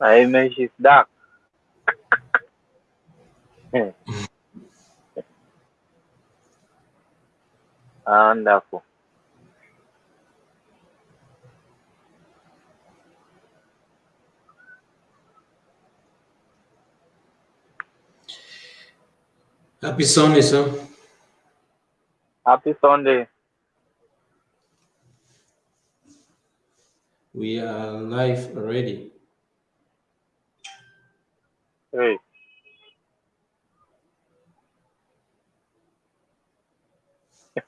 My image is dark. Wonderful. Happy Sunday, sir. Happy Sunday. We are live already. Hey.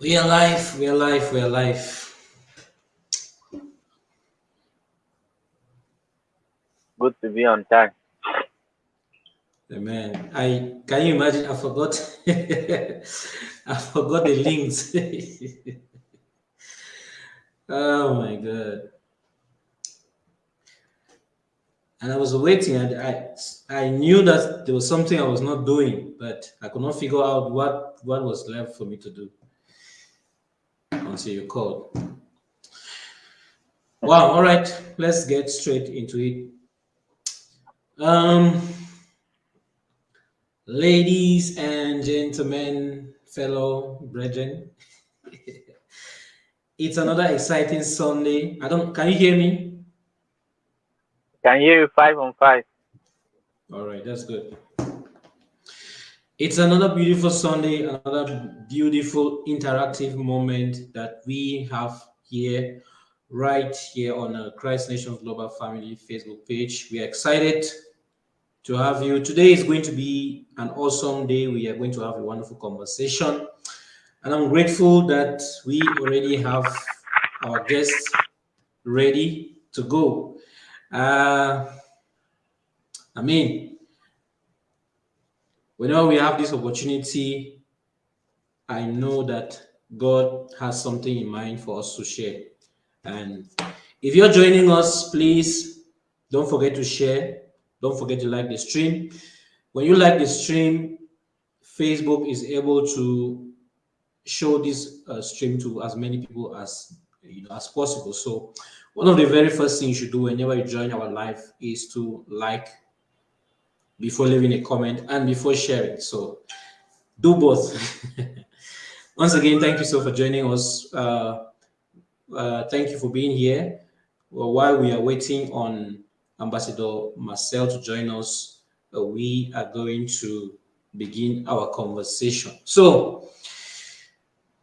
We are live, we are live, we are live. Good to be on time. Amen. I can you imagine? I forgot. I forgot the links. oh my god! And I was waiting, and I I knew that there was something I was not doing, but I could not figure out what what was left for me to do until you called. Wow. All right. Let's get straight into it. Um. Ladies and gentlemen, fellow brethren, it's another exciting Sunday. I don't, can you hear me? Can you five on five. All right, that's good. It's another beautiful Sunday, another beautiful interactive moment that we have here, right here on the Christ Nation Global Family Facebook page. We are excited to have you. Today is going to be an awesome day. We are going to have a wonderful conversation. And I'm grateful that we already have our guests ready to go. Uh, I mean, whenever we have this opportunity, I know that God has something in mind for us to share. And if you're joining us, please don't forget to share don't forget to like the stream. When you like the stream, Facebook is able to show this uh, stream to as many people as you know as possible. So one of the very first things you should do whenever you join our live is to like before leaving a comment and before sharing. So do both. Once again, thank you so for joining us. Uh, uh, thank you for being here. Well, while we are waiting on Ambassador Marcel to join us, uh, we are going to begin our conversation. So,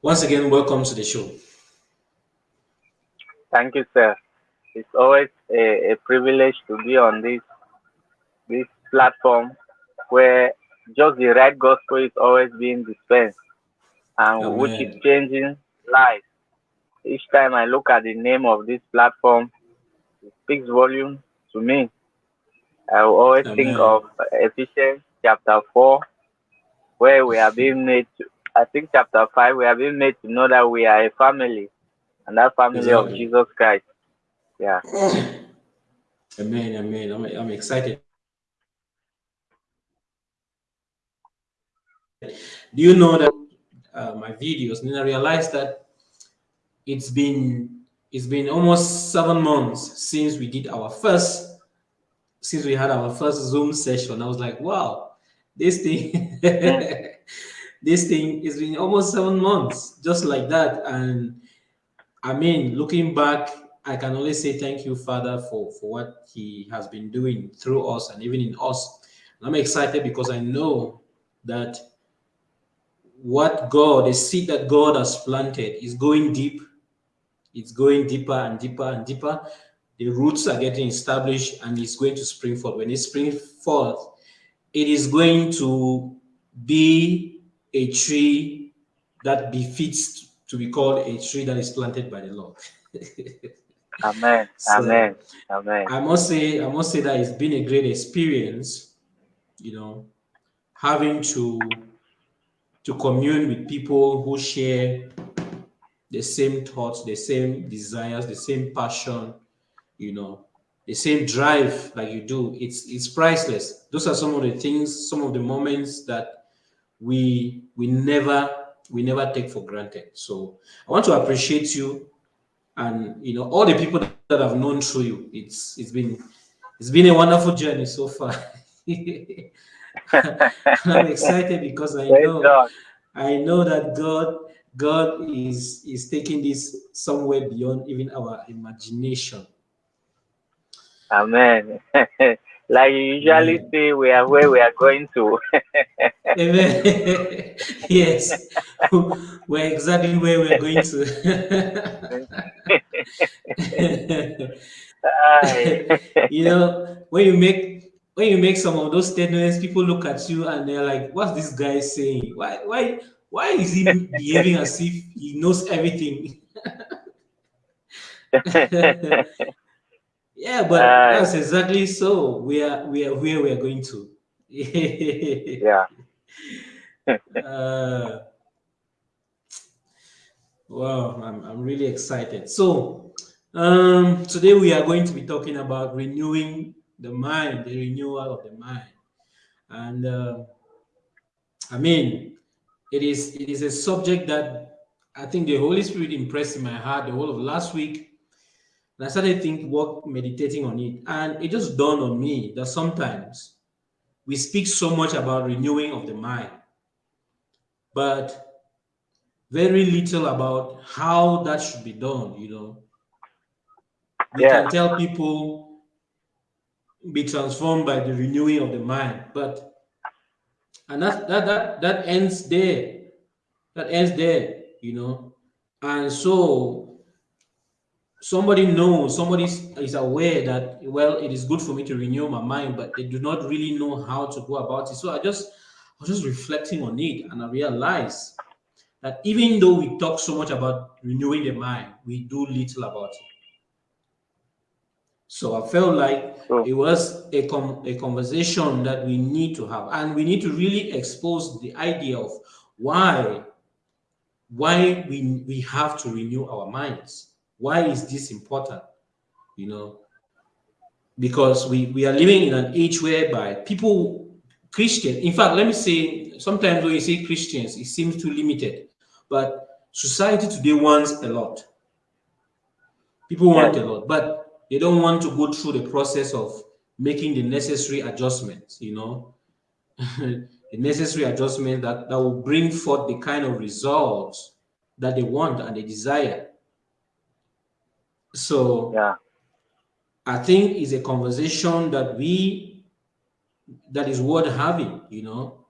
once again, welcome to the show. Thank you, sir. It's always a, a privilege to be on this this platform where just the right gospel is always being dispensed and Amen. which is changing lives. Each time I look at the name of this platform, it speaks volume to me. I will always Amen. think of Ephesians chapter 4, where we are being made to, I think chapter 5, we are being made to know that we are a family, and that family exactly. of Jesus Christ. Yeah. Amen, amen. I'm, I'm excited. Do you know that uh, my videos, and I realized that it's been it's been almost seven months since we did our first, since we had our first Zoom session. I was like, wow, this thing, this thing has been almost seven months, just like that. And I mean, looking back, I can only say thank you, Father, for, for what He has been doing through us and even in us. And I'm excited because I know that what God, the seed that God has planted, is going deep it's going deeper and deeper and deeper. The roots are getting established and it's going to spring forth. When it springs forth, it is going to be a tree that befits to be called a tree that is planted by the Lord. Amen. so Amen. Amen. I must say, I must say that it's been a great experience, you know, having to to commune with people who share the same thoughts, the same desires, the same passion, you know, the same drive like you do. It's it's priceless. Those are some of the things, some of the moments that we we never we never take for granted. So I want to appreciate you and you know all the people that I've known through you. It's it's been it's been a wonderful journey so far. I'm excited because I know I know that God God is is taking this somewhere beyond even our imagination. Amen. like you usually Amen. say, we are where we are going to. Yes, we're exactly where we're going to. you know, when you make when you make some of those statements, people look at you and they're like, "What's this guy saying? Why, why, why is he behaving as if he knows everything?" Yeah, but uh, that's exactly so. We are we are where we are going to. yeah. uh, wow, I'm I'm really excited. So um, today we are going to be talking about renewing the mind, the renewal of the mind. And uh, I mean, it is it is a subject that I think the Holy Spirit impressed in my heart the whole of last week. And I started thinking, work, meditating on it. And it just dawned on me that sometimes we speak so much about renewing of the mind, but very little about how that should be done, you know. We yeah. can tell people be transformed by the renewing of the mind. But and that that that that ends there. That ends there, you know. And so somebody knows, somebody is aware that well, it is good for me to renew my mind, but they do not really know how to go about it. So I just I was just reflecting on it and I realized that even though we talk so much about renewing the mind, we do little about it. So I felt like oh. it was a, com a conversation that we need to have. And we need to really expose the idea of why, why we, we have to renew our minds. Why is this important? You know, because we, we are living in an age whereby people, Christian, in fact, let me say, sometimes when you say Christians, it seems too limited. But society today wants a lot. People want yeah. a lot. But they don't want to go through the process of making the necessary adjustments, you know, the necessary adjustment that, that will bring forth the kind of results that they want and they desire. So yeah. I think it's a conversation that we that is worth having, you know.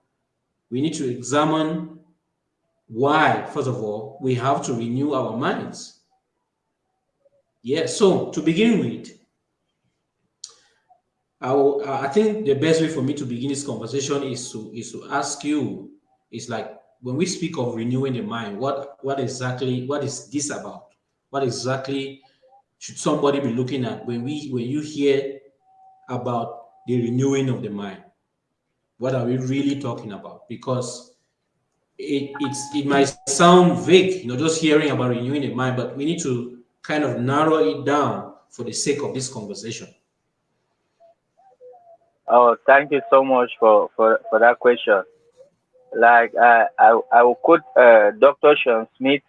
We need to examine why, first of all, we have to renew our minds yeah, so to begin with, I, will, I think the best way for me to begin this conversation is to is to ask you, is like when we speak of renewing the mind, what what exactly what is this about? What exactly should somebody be looking at when we when you hear about the renewing of the mind? What are we really talking about? Because it it's it might sound vague, you know, just hearing about renewing the mind, but we need to kind of narrow it down for the sake of this conversation? Oh, thank you so much for, for, for that question. Like uh, I, I will quote uh, Dr. Sean Smith,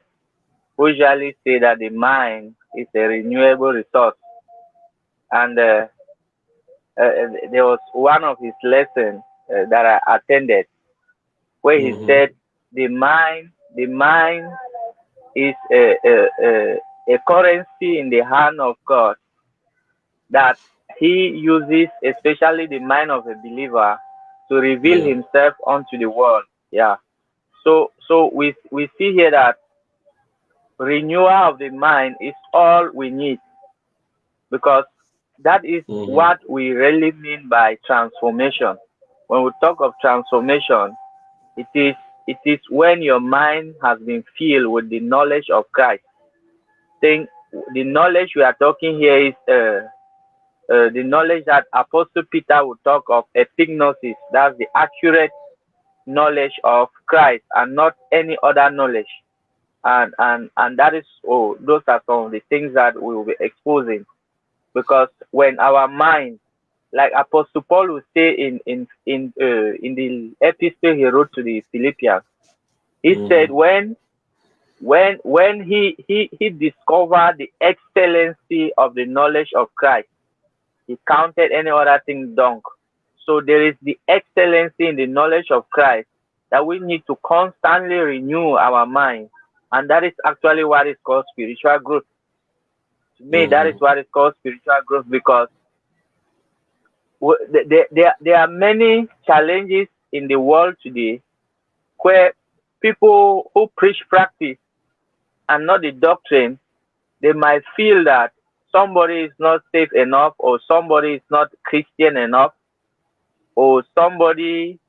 usually say that the mind is a renewable resource. And uh, uh there was one of his lessons uh, that I attended where he mm -hmm. said the mind, the mind is a, a, a, a currency in the hand of God that he uses, especially the mind of a believer, to reveal yeah. himself unto the world. Yeah. So so we we see here that renewal of the mind is all we need because that is mm -hmm. what we really mean by transformation. When we talk of transformation, it is it is when your mind has been filled with the knowledge of Christ think the knowledge we are talking here is uh, uh, the knowledge that Apostle Peter would talk of epignosis. That's the accurate knowledge of Christ and not any other knowledge. And and and that is oh, those are some of the things that we will be exposing. Because when our mind, like Apostle Paul would say in in in uh, in the epistle he wrote to the Philippians, he mm said when when when he he he discovered the excellency of the knowledge of Christ, he counted any other thing dung. So there is the excellency in the knowledge of Christ that we need to constantly renew our mind, and that is actually what is called spiritual growth. To me, mm-hmm. that is what is called spiritual growth because there, there, there are many challenges in the world today where people who preach practice and not the doctrine, they might feel that somebody is not safe enough or somebody is not Christian enough or somebody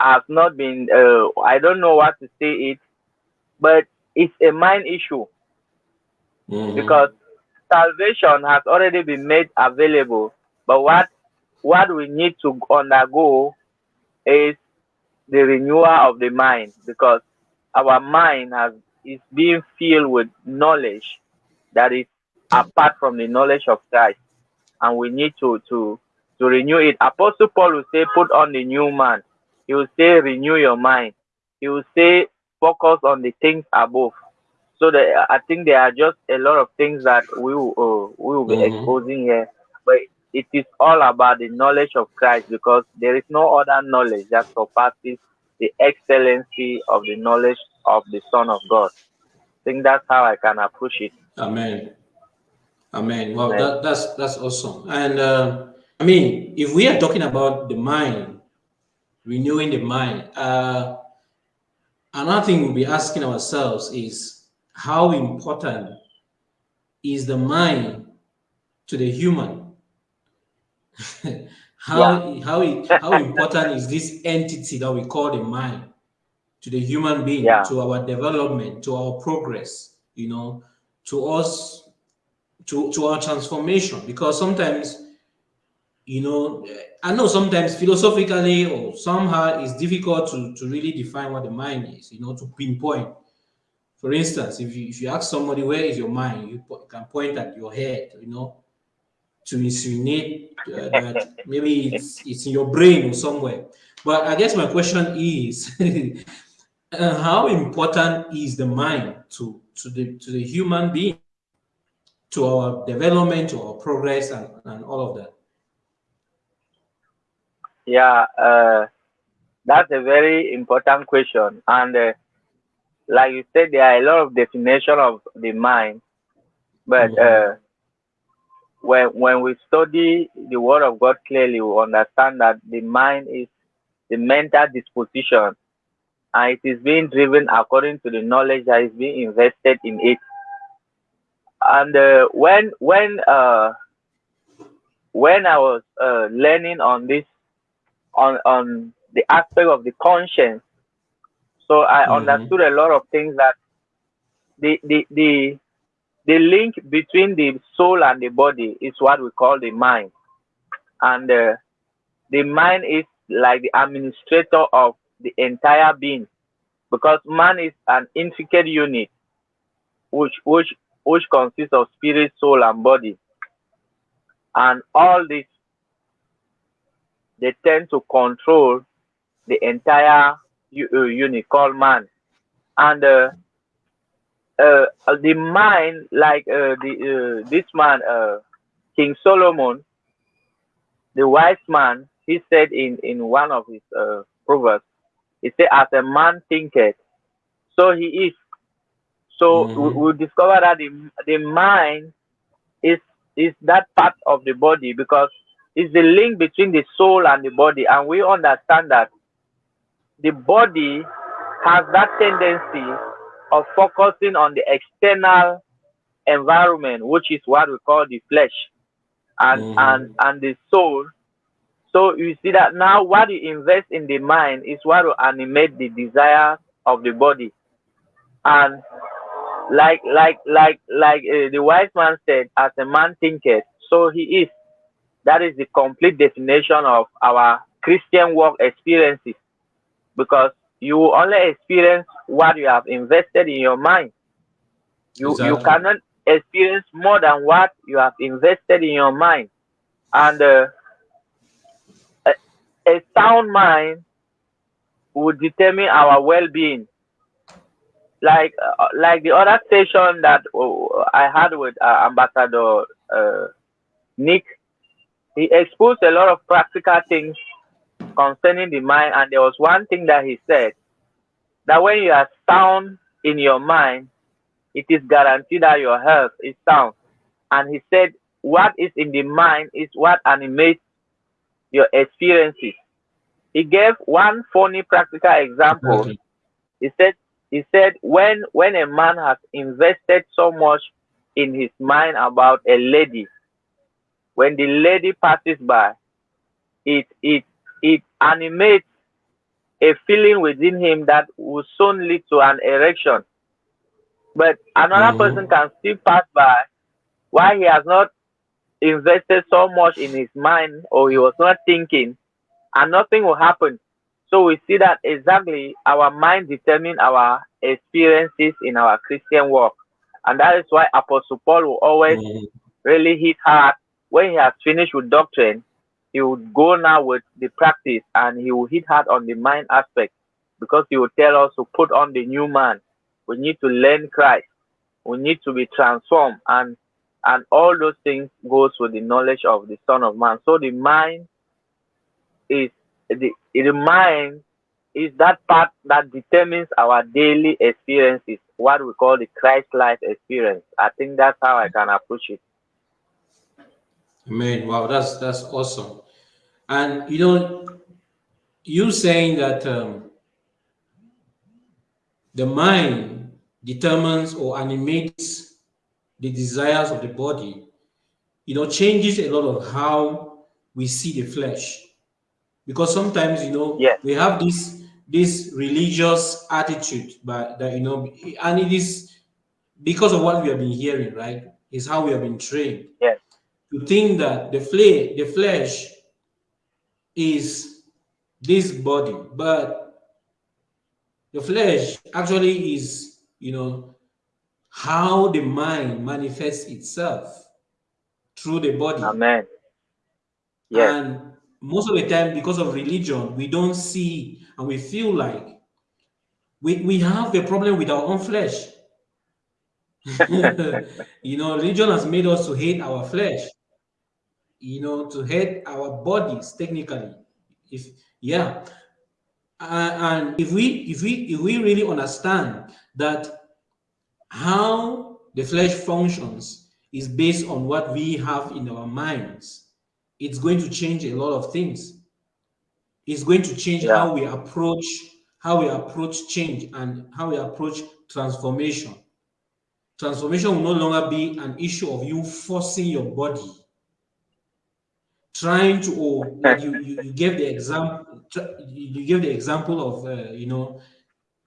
has not been, uh, I don't know what to say it, but it's a mind issue mm-hmm. because salvation has already been made available. But what what we need to undergo is the renewal of the mind because our mind has is being filled with knowledge that is apart from the knowledge of Christ, and we need to to to renew it. Apostle Paul will say, "Put on the new man." He will say, "Renew your mind." He will say, "Focus on the things above." So the, I think there are just a lot of things that we will, uh, we will be mm -hmm. exposing here, but it is all about the knowledge of Christ because there is no other knowledge that surpasses the excellency of the knowledge of the Son of God. I think that's how I can approach it. Amen. Amen. Well, Amen. That, that's that's awesome. And uh, I mean, if we are talking about the mind, renewing the mind, uh, another thing we'll be asking ourselves is how important is the mind to the human? how yeah. how how important is this entity that we call the mind to the human being, yeah. to our development, to our progress, you know, to us, to to our transformation? Because sometimes, you know, I know sometimes philosophically or somehow it's difficult to to really define what the mind is, you know, to pinpoint. For instance, if you if you ask somebody where is your mind, you can point at your head, you know, to insinuate uh, that maybe it's, it's in your brain or somewhere. But I guess my question is, uh, how important is the mind to, to, the, to the human being, to our development, to our progress, and, and all of that? Yeah, uh, that's a very important question. And uh, like you said, there are a lot of definition of the mind, but -hmm when when we study the word of God clearly, we understand that the mind is the mental disposition and it is being driven according to the knowledge that is being invested in it. And uh, when when uh, when I was uh, learning on this on on the aspect of the conscience, so I mm -hmm. understood a lot of things that the the the the link between the soul and the body is what we call the mind. And uh, the mind is like the administrator of the entire being because man is an intricate unit which which which consists of spirit, soul, and body. And all this they tend to control the entire uh, unit called man. And uh, uh, the mind, like uh, the uh, this man, uh, King Solomon, the wise man, he said in in one of his uh, proverbs, he said, "As a man thinketh, so he is." So mm we, we discover that the the mind is is that part of the body because it's the link between the soul and the body, and we understand that the body has that tendency of focusing on the external environment, which is what we call the flesh and mm. and and the soul. So you see that now what you invest in the mind is what will animate the desire of the body. And like like like like uh, the wise man said, as a man thinketh, so he is. That is the complete definition of our Christian work experiences. Because you only experience what you have invested in your mind. You exactly. you cannot experience more than what you have invested in your mind. And uh, a, a sound mind will determine our well-being. like uh, like the other session that uh, I had with uh, Ambassador uh, Nick, he exposed a lot of practical things concerning the mind, and there was one thing that he said that when you are sound in your mind, it is guaranteed that your health is sound. And he said, what is in the mind is what animates your experiences. He gave one funny practical example. Okay. He said, he said when when a man has invested so much in his mind about a lady, when the lady passes by, it it it animates a feeling within him that will soon lead to an erection. But another mm person can still pass by while he has not invested so much in his mind or he was not thinking and nothing will happen. So we see that exactly our mind determine our experiences in our Christian walk. And that is why Apostle Paul will always mm. really hit hard when he has finished with doctrine, he would go now with the practice and he will hit hard on the mind aspect because he will tell us to put on the new man. We need to learn Christ. We need to be transformed and and all those things goes with the knowledge of the Son of Man. So the mind is the the mind is that part that determines our daily experiences, what we call the Christ life experience. I think that's how I can approach it. Amen. Wow, that's that's awesome. And you know, you saying that um, the mind determines or animates the desires of the body, you know, changes a lot of how we see the flesh. Because sometimes, you know, yeah. we have this this religious attitude, but that you know, and it is because of what we have been hearing, right? Is how we have been trained. Yes. To think that the flesh, the flesh is this body, but the flesh actually is, you know, how the mind manifests itself through the body. Amen. Yes. And most of the time, because of religion, we don't see and we feel like we, we have a problem with our own flesh. you know, religion has made us to hate our flesh, you know, to hate our bodies technically. If yeah. Uh, and if we if we if we really understand that how the flesh functions is based on what we have in our minds, it's going to change a lot of things It's going to change yeah. how we approach how we approach change and how we approach transformation. Transformation will no longer be an issue of you forcing your body, trying to, oh, like you, you, you gave the example, you gave the example of, uh, you know,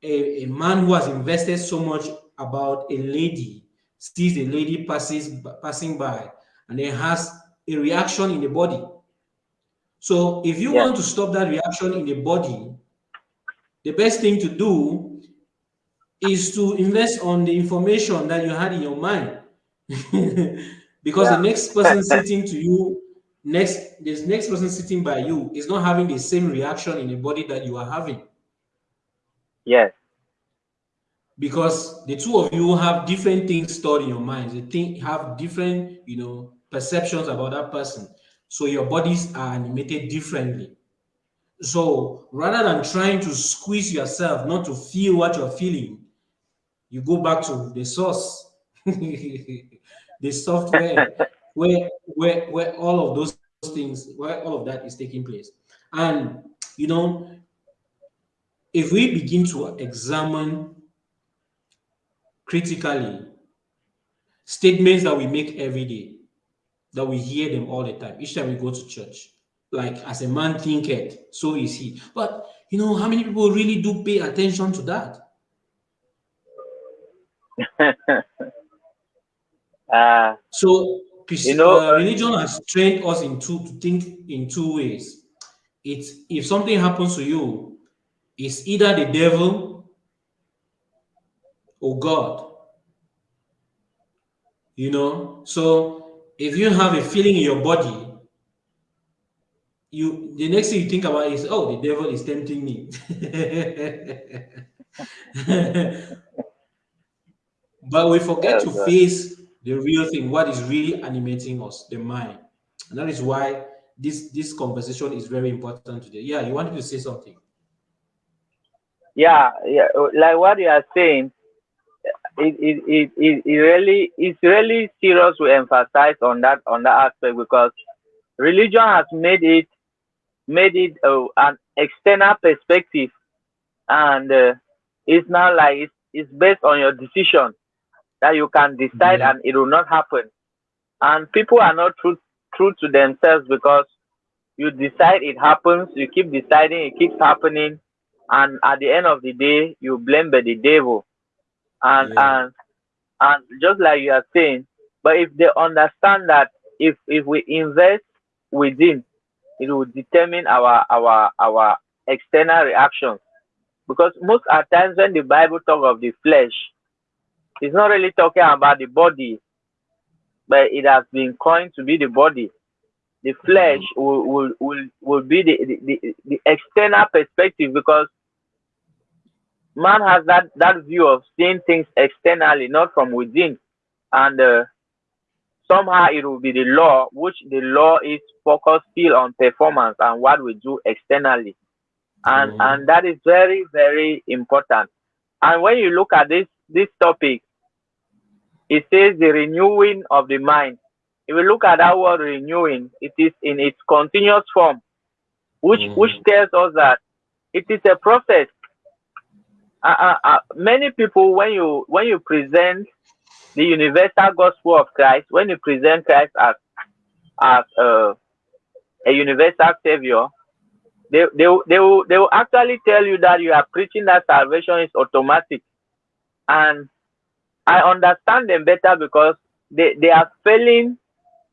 a, a man who has invested so much about a lady, sees a lady passes passing by, and then has a reaction in the body so if you yeah. want to stop that reaction in the body, the best thing to do is to invest on the information that you had in your mind. because yeah. the next person sitting to you, next this next person sitting by you is not having the same reaction in the body that you are having. Yes. Because the two of you have different things stored in your minds. They think have different, you know, perceptions about that person. So your bodies are animated differently. So rather than trying to squeeze yourself not to feel what you're feeling, you go back to the source, the software where, where, where all of those things, where all of that is taking place. And, you know, if we begin to examine critically statements that we make every day, that we hear them all the time. Each time we go to church, like as a man thinketh, so is he. But you know, how many people really do pay attention to that? uh, so you know, uh, religion has trained us in two to think in two ways. It's if something happens to you, it's either the devil or God. You know, so if you have a feeling in your body, you the next thing you think about is, oh, the devil is tempting me. But we forget to face the real thing, what is really animating us, the mind. And that is why this this conversation is very important today. Yeah, you wanted to say something. Yeah, yeah, like what you are saying, it it, it, it, it really it's really serious to emphasize on that on that aspect because religion has made it made it uh, an external perspective and uh, it's not like it's, it's based on your decision that you can decide yeah. and it will not happen and people are not true true to themselves because you decide it happens you keep deciding it keeps happening and at the end of the day you blame the devil and yeah. and and just like you are saying but if they understand that if if we invest within it will determine our our our external reactions because most at times when the bible talk of the flesh it's not really talking about the body but it has been coined to be the body the flesh mm-hmm. will, will, will, will be the, the, the, the external perspective because man has that that view of seeing things externally, not from within, and uh, somehow it will be the law, which the law is focused still on performance and what we do externally, and mm. and that is very very important. And when you look at this this topic, it says the renewing of the mind. If we look at that word renewing, it is in its continuous form, which mm. which tells us that it is a process uh, uh, uh, many people when you when you present the universal gospel of Christ, when you present Christ as as uh, a universal savior, they, they, they, will, they will actually tell you that you are preaching that salvation is automatic. And I understand them better because they, they are failing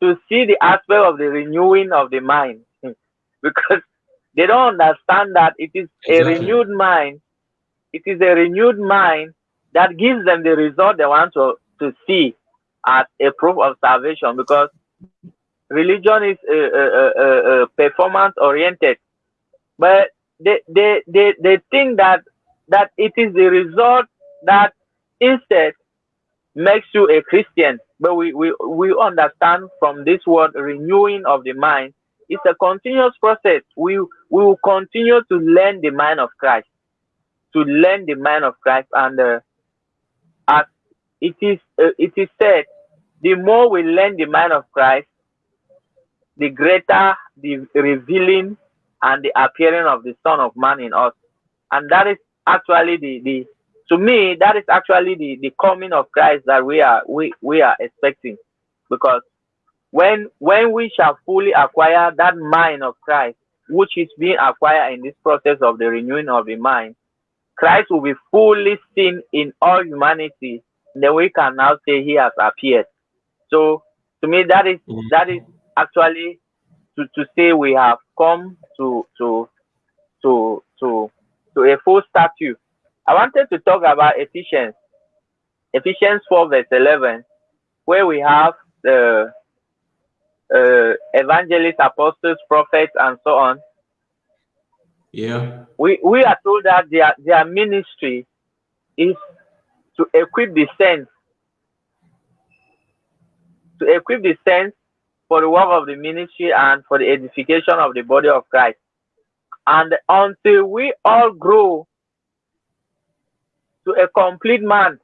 to see the aspect of the renewing of the mind. Because they don't understand that it is exactly. a renewed mind. It is a renewed mind that gives them the result they want to, to see as a proof of salvation because religion is uh, uh, uh, performance oriented but they, they, they, they think that that it is the result that instead makes you a Christian. But we, we, we understand from this word renewing of the mind, it's a continuous process. We, we will continue to learn the mind of Christ to learn the mind of Christ. And uh, as it is, uh, it is said, the more we learn the mind of Christ, the greater the revealing and the appearing of the Son of Man in us. And that is actually the, the to me, that is actually the, the coming of Christ that we are we, we are expecting. Because when when we shall fully acquire that mind of Christ, which is being acquired in this process of the renewing of the mind, Christ will be fully seen in all humanity, then we can now say he has appeared. So to me, that is that is actually to, to say we have come to to to to to a full statue. I wanted to talk about Ephesians, Ephesians 4 verse 11, where we have the uh, evangelists, apostles, prophets, and so on. Yeah. We we are told that their their ministry is to equip the saints to equip the saints for the work of the ministry and for the edification of the body of Christ. And until we all grow to a complete man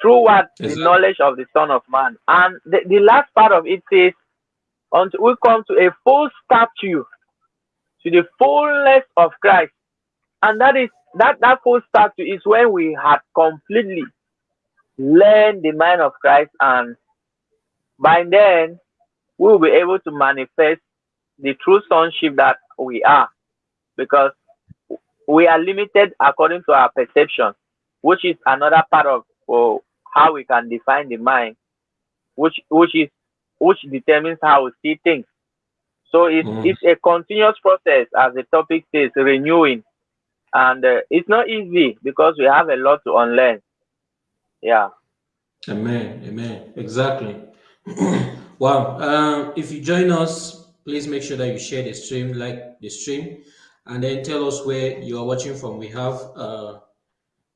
through what? The knowledge of the Son of Man. And the, the last part of it says, until we come to a full stature to the fullness of Christ. And that is that that full stature is when we had completely learned the mind of Christ, and by then we will be able to manifest the true sonship that we are, because we are limited according to our perception, which is another part of oh, how we can define the mind, which which is which determines how we see things. So it's, mm. it's a continuous process, as the topic says, renewing. And uh, it's not easy because we have a lot to unlearn. Yeah. Amen. Amen. Exactly. wow. Um, if you join us, please make sure that you share the stream, like the stream, and then tell us where you are watching from. We have uh,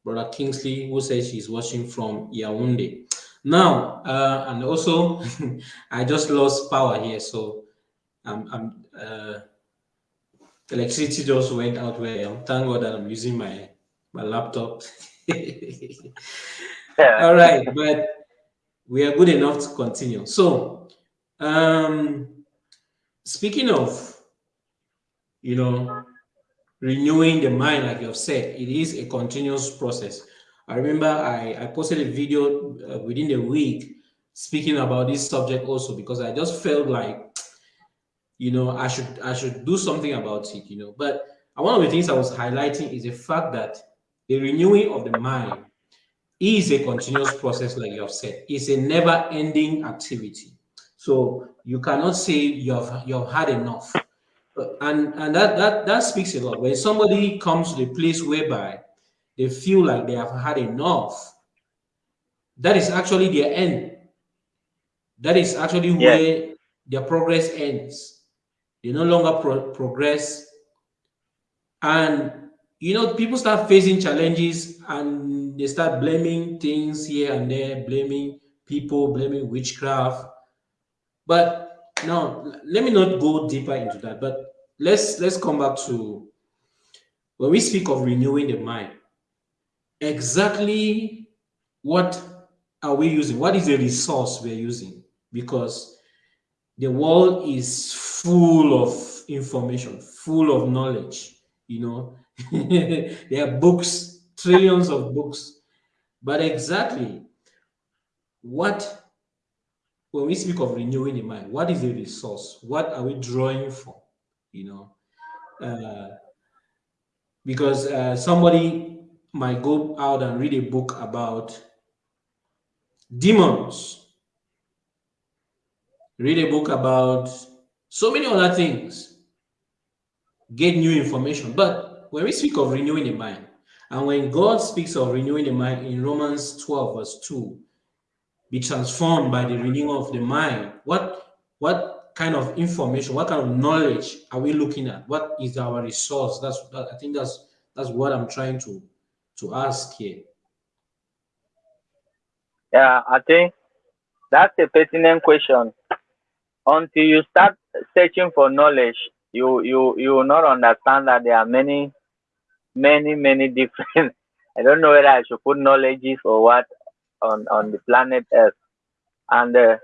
Brother Kingsley, who says she's watching from Yaoundé. Now, uh, and also, I just lost power here, so I'm, I'm uh, electricity just went out where I am. Thank God that I'm using my my laptop. yeah. All right, but we are good enough to continue. So, um, speaking of, you know, renewing the mind, like you've said, it is a continuous process. I remember I, I posted a video uh, within a week speaking about this subject also because I just felt like, you know, I should I should do something about it, you know. But one of the things I was highlighting is the fact that the renewing of the mind is a continuous process, like you have said. It's a never-ending activity. So you cannot say you have you have had enough. And and that that that speaks a lot. When somebody comes to the place whereby they feel like they have had enough, that is actually their end. That is actually yeah. where their progress ends. They no longer pro progress. And you know, people start facing challenges and they start blaming things here and there, blaming people, blaming witchcraft. But now, let me not go deeper into that. But let's let's come back to when we speak of renewing the mind exactly what are we using? What is the resource we're using? Because the world is full of information, full of knowledge, you know. there are books, trillions of books. But exactly what, when we speak of renewing the mind, what is the resource? What are we drawing from? You know, uh, because uh, somebody might go out and read a book about demons, read a book about so many other things, get new information. But when we speak of renewing the mind, and when God speaks of renewing the mind in Romans 12, verse 2, be transformed by the renewing of the mind, what, what kind of information, what kind of knowledge are we looking at? What is our resource? That's that, I think that's that's what I'm trying to to ask here? Yeah, I think that's a pertinent question. Until you start searching for knowledge, you you you will not understand that there are many, many, many different. I don't know whether I should put knowledges or what on on the planet Earth, and uh,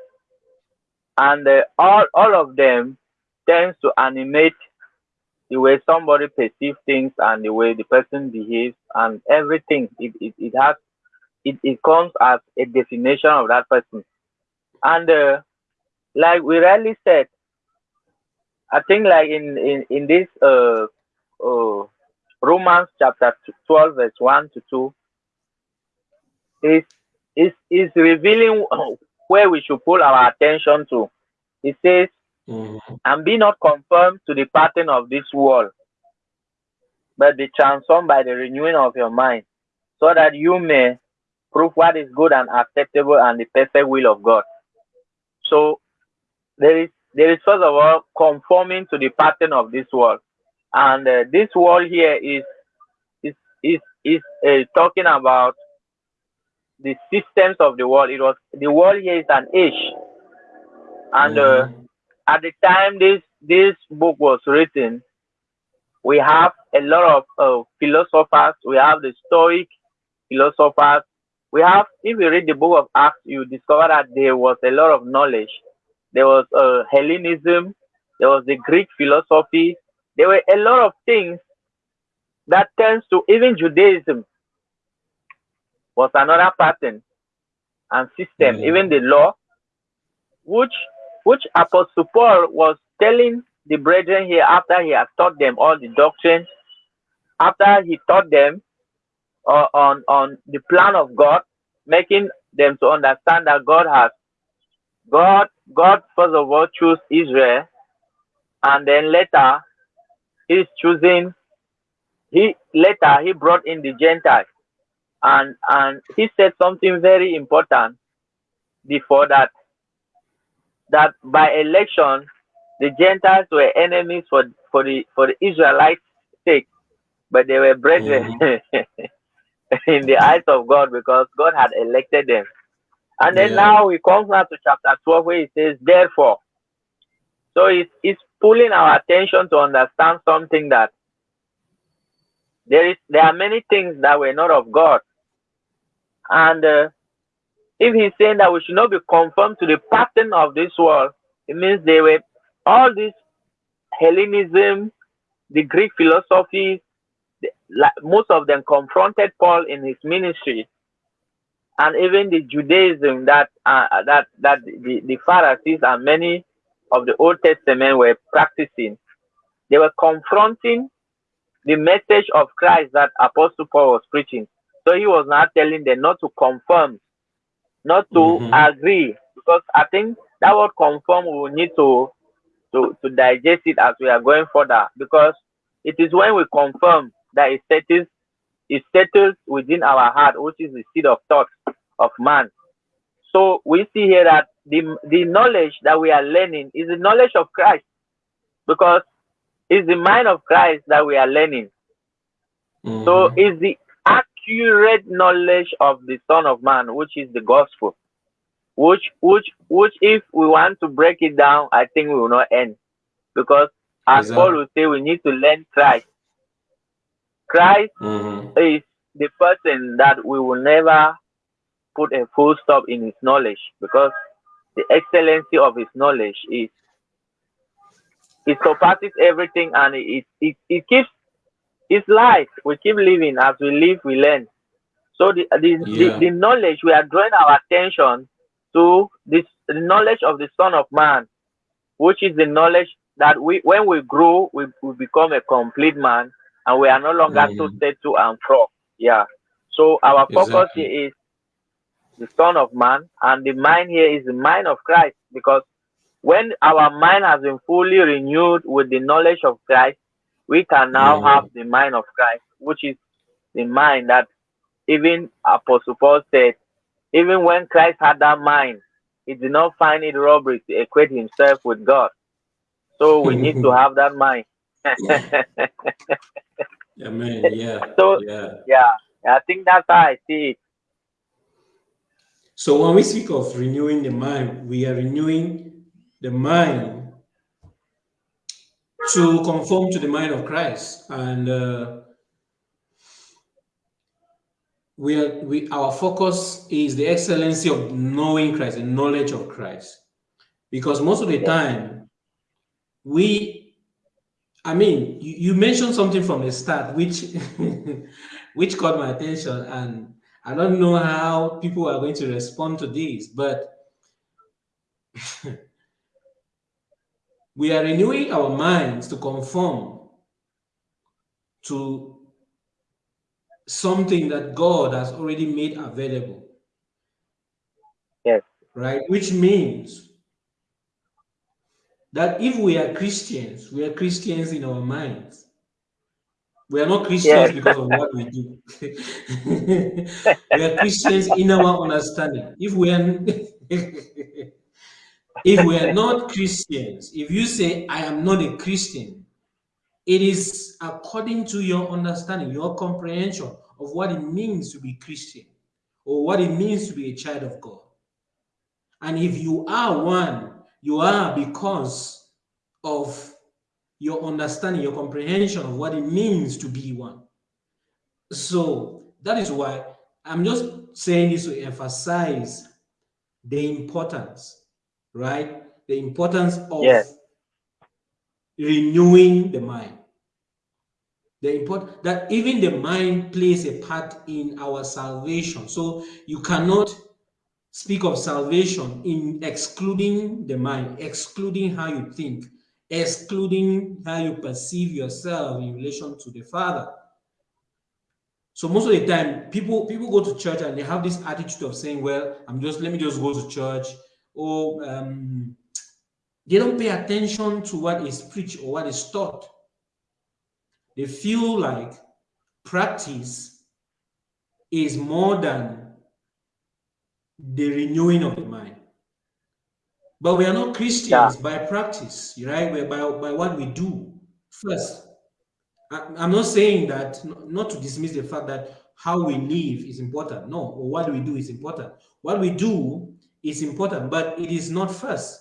and uh, all all of them tends to animate the way somebody perceives things and the way the person behaves and everything. It, it, it has it, it comes as a definition of that person. And uh, like we rarely said i think like in in, in this uh, uh romans chapter 12 verse 1 to 2 is is is revealing where we should pull our attention to it says Mm-hmm. And be not conformed to the pattern of this world, but be transformed by the renewing of your mind, so that you may prove what is good and acceptable and the perfect will of God. So there is there is first of all conforming to the pattern of this world, and uh, this world here is is is is uh, talking about the systems of the world. It was the world here is an age, and uh, mm-hmm at the time this this book was written, we have a lot of uh, philosophers. We have the Stoic philosophers. We have, if you read the book of Acts, you discover that there was a lot of knowledge. There was uh, Hellenism. There was the Greek philosophy. There were a lot of things that tends to even Judaism was another pattern and system. Mm. Even the law, which which Apostle Paul was telling the brethren here after he had taught them all the doctrines, after he taught them uh, on, on the plan of God, making them to understand that God has, God, God first of all chose Israel, and then later he's choosing, he later he brought in the Gentiles. And, and he said something very important before that that by election the Gentiles were enemies for for the for the Israelites' sake, but they were brethren. Mm in the eyes of God because God had elected them. And then yeah. now he comes now to chapter 12 where he says, therefore. So it's, it's pulling our attention to understand something that there is there are many things that were not of God. And uh, if he's saying that we should not be conformed to the pattern of this world, it means they were all this Hellenism, the Greek philosophies, the, like, most of them confronted Paul in his ministry, and even the Judaism that uh, that that the, the Pharisees and many of the Old Testament were practicing. They were confronting the message of Christ that Apostle Paul was preaching. So he was not telling them not to confirm, not to mm -hmm. agree, because I think that word confirm we will need to to, to digest it as we are going further because it is when we confirm that it settles, it settles within our heart, which is the seed of thought of man. So we see here that the, the knowledge that we are learning is the knowledge of Christ because it's the mind of Christ that we are learning. Mm -hmm. So it's the accurate knowledge of the Son of Man, which is the gospel which which which if we want to break it down i think we will not end because as exactly. paul will say we need to learn christ christ mm-hmm. is the person that we will never put a full stop in his knowledge because the excellency of his knowledge is it surpasses everything and it it, it keeps it's life we keep living as we live we learn so the the, yeah. the the knowledge we are drawing our attention to this the knowledge of the Son of Man, which is the knowledge that we when we grow, we, we become a complete man and we are no longer mm. so set to and fro. Yeah. So our focus exactly. is the Son of Man, and the mind here is the mind of Christ, because when our mind has been fully renewed with the knowledge of Christ, we can now mm. have the mind of Christ, which is the mind that even Apostle Paul said even when Christ had that mind, he did not find it robbery to equate himself with God. So we need to have that mind. Amen. Yeah. So yeah. yeah, I think that's how I see it. So when we speak of renewing the mind, we are renewing the mind to conform to the mind of Christ. And uh, we are we our focus is the excellency of knowing Christ, the knowledge of Christ. Because most of the time, we I mean, you, you mentioned something from the start which which caught my attention, and I don't know how people are going to respond to this, but we are renewing our minds to conform to something that God has already made available. Yes. Right? Which means that if we are Christians, we are Christians in our minds. We are not Christians yes. because of what we do. we are Christians in our understanding. If we are if we are not Christians, if you say I am not a Christian, it is according to your understanding, your comprehension of what it means to be Christian or what it means to be a child of God. And if you are one, you are because of your understanding, your comprehension of what it means to be one. So that is why I'm just saying this to emphasize the importance, right? The importance of yes renewing the mind. The important that even the mind plays a part in our salvation. So you cannot speak of salvation in excluding the mind, excluding how you think, excluding how you perceive yourself in relation to the Father. So most of the time, people people go to church and they have this attitude of saying, "Well, I'm just let me just go to church." Or um, they don't pay attention to what is preached or what is taught. They feel like practice is more than the renewing of the mind. But we are not Christians yeah. by practice, right? We're by, by what we do first. I'm not saying that not to dismiss the fact that how we live is important. No, or what we do is important. What we do is important, but it is not first.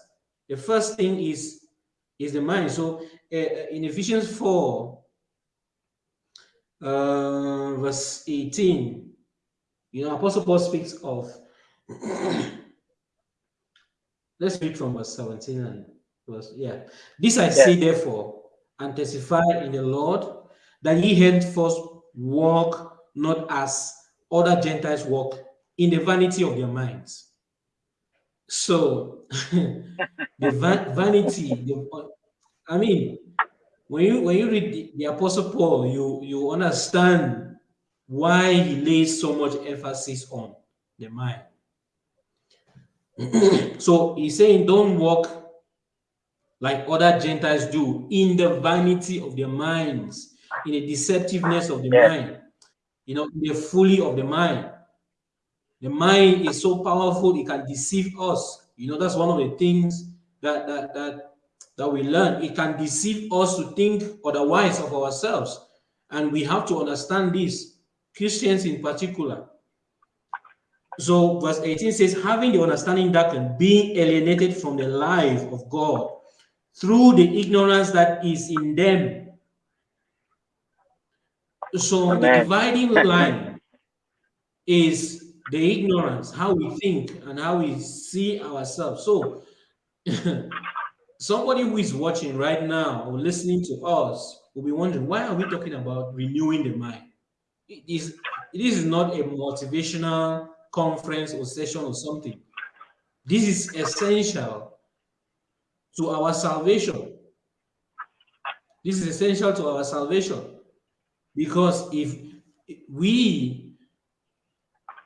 The first thing is is the mind. So uh, in Ephesians 4, uh, verse 18, you know, Apostle Paul speaks of, let's read from verse 17 and verse, yeah. This I yeah. say therefore, and testify in the Lord, that ye henceforth walk not as other Gentiles walk in the vanity of their minds. So the van vanity, the, I mean, when you when you read the, the Apostle Paul, you you understand why he lays so much emphasis on the mind. so he's saying, don't walk like other Gentiles do in the vanity of their minds, in the deceptiveness of the mind, you know, in the folly of the mind. The mind is so powerful, it can deceive us. You know, that's one of the things that that that that we learn, it can deceive us to think otherwise of ourselves. And we have to understand this, Christians in particular. So verse 18 says, having the understanding darkened, being alienated from the life of God through the ignorance that is in them. So Amen. the dividing line is the ignorance, how we think and how we see ourselves. So somebody who is watching right now or listening to us will be wondering why are we talking about renewing the mind? It is it is not a motivational conference or session or something. This is essential to our salvation. This is essential to our salvation. Because if we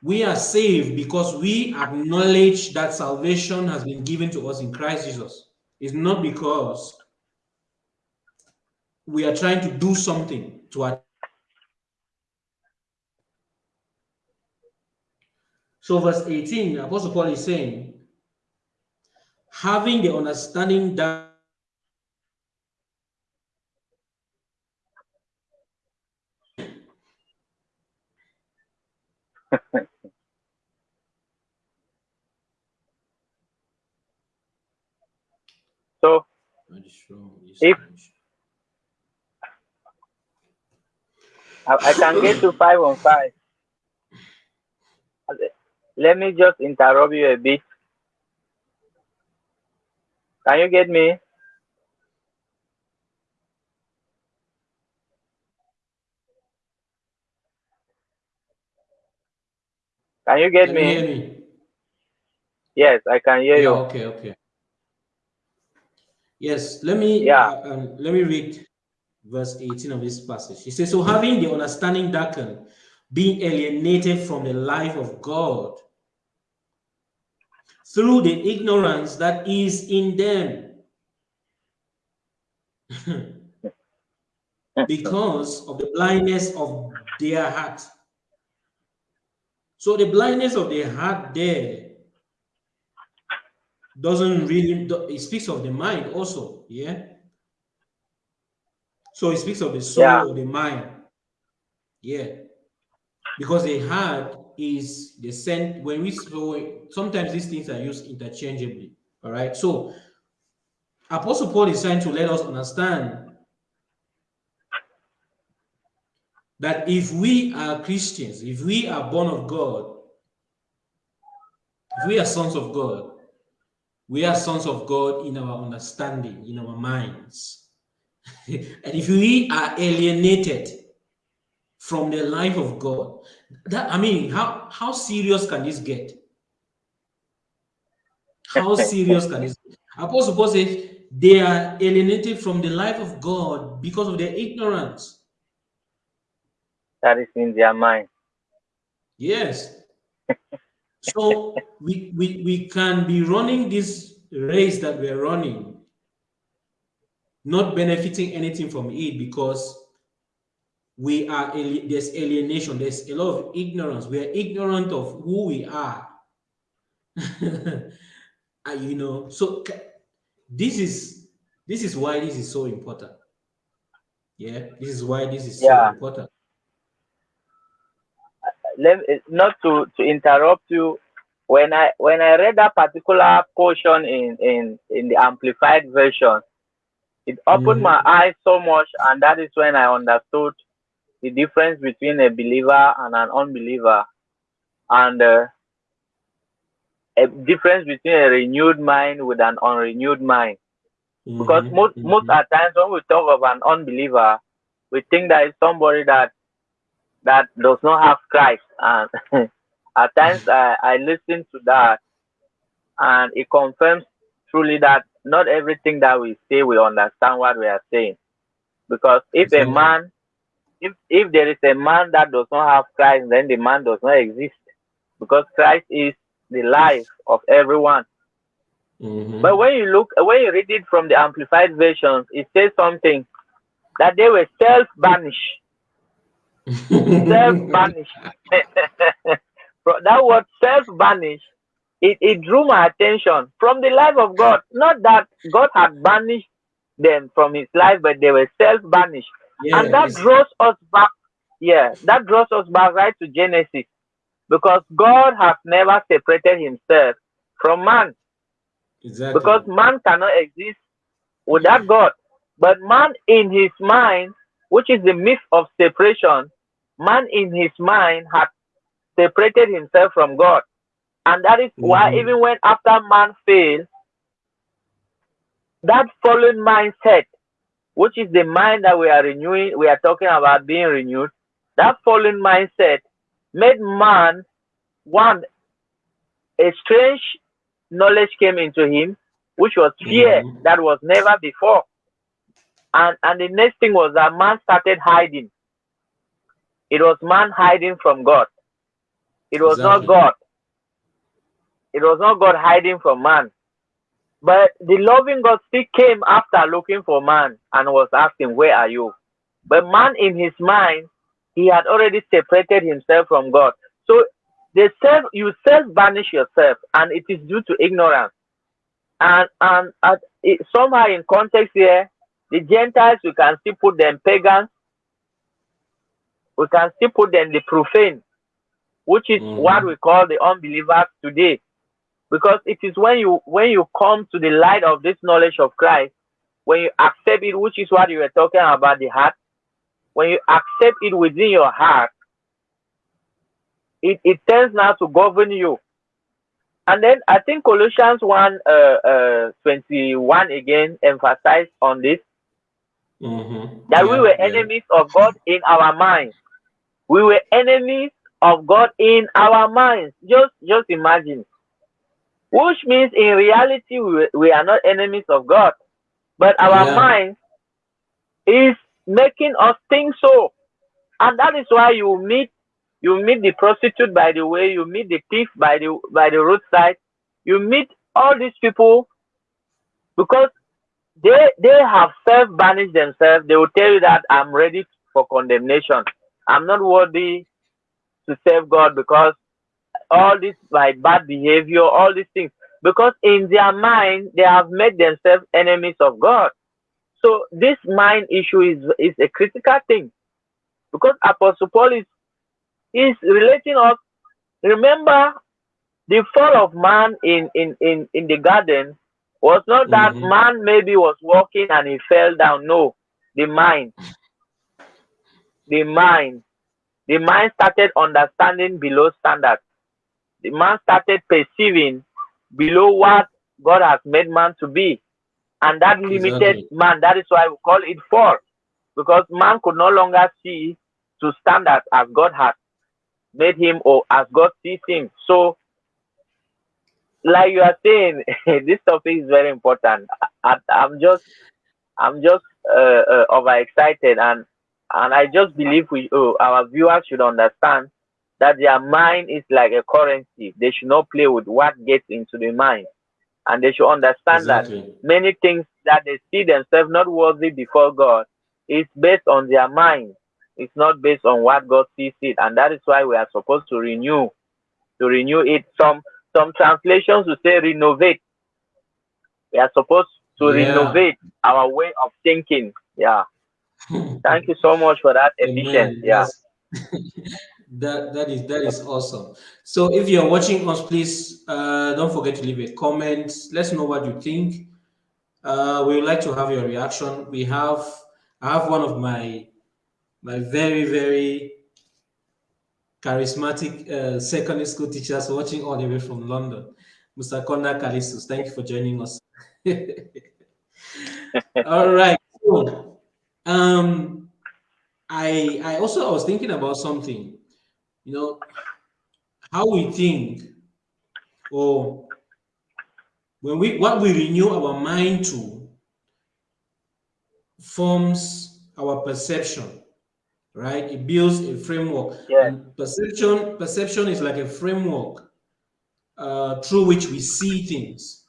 we are saved because we acknowledge that salvation has been given to us in Christ Jesus. It's not because we are trying to do something to our So verse 18, Apostle Paul is saying, having the understanding that So if I, I can get to five on five, let me just interrupt you a bit. Can you get me? Can you get can me? You me? Yes, I can hear yeah, you. Okay, okay. Yes, let me yeah. Uh, um, let me read verse 18 of this passage. He says, So having the understanding darkened, being alienated from the life of God through the ignorance that is in them. because of the blindness of their heart. So the blindness of their heart there doesn't hmm. really, it speaks of the mind also, yeah? So it speaks of the soul yeah. or the mind, yeah. Because the heart is the sent, when we, so sometimes these things are used interchangeably, all right? So Apostle Paul is trying to let us understand that if we are Christians, if we are born of God, if we are sons of God, we are sons of God in our understanding, in our minds. and if we are alienated from the life of God, that I mean, how, how serious can this get? How serious can this get? Apostle Paul says they are alienated from the life of God because of their ignorance. That is in their mind. Yes so we, we, we can be running this race that we're running, not benefiting anything from it because we are there's alienation, there's a lot of ignorance. We are ignorant of who we are. Ah, you know, so this is this is why this is so important. Yeah, this is why this is Yeah. so important. Let not to to interrupt you. When i when i read that particular portion in in in the amplified version it opened my eyes so much and that is when i understood the difference between a believer and an unbeliever and uh, a difference between a renewed mind with an unrenewed mind. Because Mhm, most most mhm. at times when we talk of an unbeliever we think that it's somebody that that does not have Christ. And at times I, I listen to that and it confirms truly that not everything that we say we understand what we are saying. Because if a man if if there is a man that does not have Christ, then the man does not exist. Because Christ is the life of everyone. Mhm. But when you look when you read it from the amplified versions, it says something that they were self banished. self banish. that word self banish, it, it drew my attention from the life of God. Not that God had banished them from his life, but they were self banished. yeah, and that draws us back, yeah, that draws us back right to Genesis. Because God has never separated himself from man. exactly. Because man cannot exist without God. But man in his mind, which is the myth of separation, man in his mind had separated himself from God. And that is why Mhm. even when after man failed, that fallen mindset, which is the mind that we are renewing, we are talking about being renewed, that fallen mindset made man one a strange knowledge came into him, which was fear Mhm. that was never before. And and the next thing was that man started hiding. It was man hiding from God. It was Exactly. not God. It was not God hiding from man. But the loving God still came after looking for man and was asking, Where are you? But man in his mind, he had already separated himself from God. So the self you self banish yourself, and it is due to ignorance. And and at, it, somehow in context here, the Gentiles we can still put them pagans, we can still put them the profane, which is what Mhm. we call the unbelievers today. Because it is when you when you come to the light of this knowledge of Christ, when you accept it, which is what you were talking about the heart, when you accept it within your heart, it, it tends now to govern you. And then I think Colossians 1 uh, uh, 21 again emphasized on this Mhm. that we Yeah, were yeah. enemies of God in our minds. We were enemies of God in our minds. Just just imagine. Which means in reality we, we are not enemies of God. But our Yeah. mind is making us think so. And that is why you meet you meet the prostitute by the way, you meet the thief by the by the roadside, you meet all these people because they they have self banished themselves. They will tell you that I'm ready for condemnation. I'm not worthy to serve God because all this my bad behavior, all these things. Because in their mind they have made themselves enemies of God. So this mind issue is is a critical thing. Because Apostle Paul is is relating us. Remember the fall of man in in in in the garden was not that Mhm. man maybe was walking and he fell down. No, the mind, the mind, the mind started understanding below standard. The man started perceiving below what God has made man to be, and that limited Exactly. man. That is why we call it fall, because man could no longer see to standard as God has made him or as God sees him. So like you are saying, this topic is very important. I, I'm just, I'm just uh, uh, overexcited, and and I just believe we, uh, our viewers should understand that their mind is like a currency. They should not play with what gets into the mind, and they should understand that many things that they see themselves not worthy before God is based on their mind. It's not based on what God sees it, and that is why we are supposed to renew, to renew it. Some some translations will say renovate. We are supposed to Yeah. renovate our way of thinking. Yeah. Thank you so much for that efficient. Yeah. that that is that is awesome. So if you're watching us, please uh, don't forget to leave a comment. Let's know what you think. Uh, we would like to have your reaction. We have I have one of my my very very charismatic uh, secondary school teachers watching all the way from London, Mr. Konda Kalistus. Thank you for joining us. all right. So, um, I I also I was thinking about something. You know, how we think, or when we what we renew our mind to forms our perception right? It builds a framework. Yeah. And perception, perception is like a framework uh, through which we see things,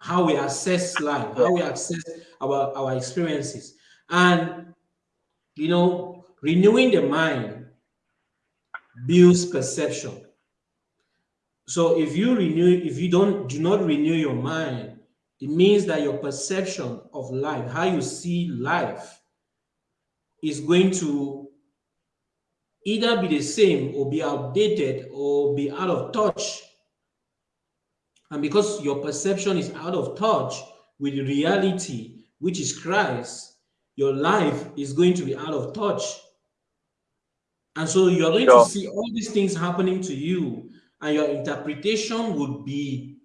how we assess life, how we assess our, our experiences. And, you know, renewing the mind builds perception. So if you renew, if you don't do not renew your mind, it means that your perception of life, how you see life, is going to either be the same or be outdated or be out of touch. And because your perception is out of touch with reality, which is Christ, your life is going to be out of touch. And so you're going sure. to see all these things happening to you, and your interpretation would be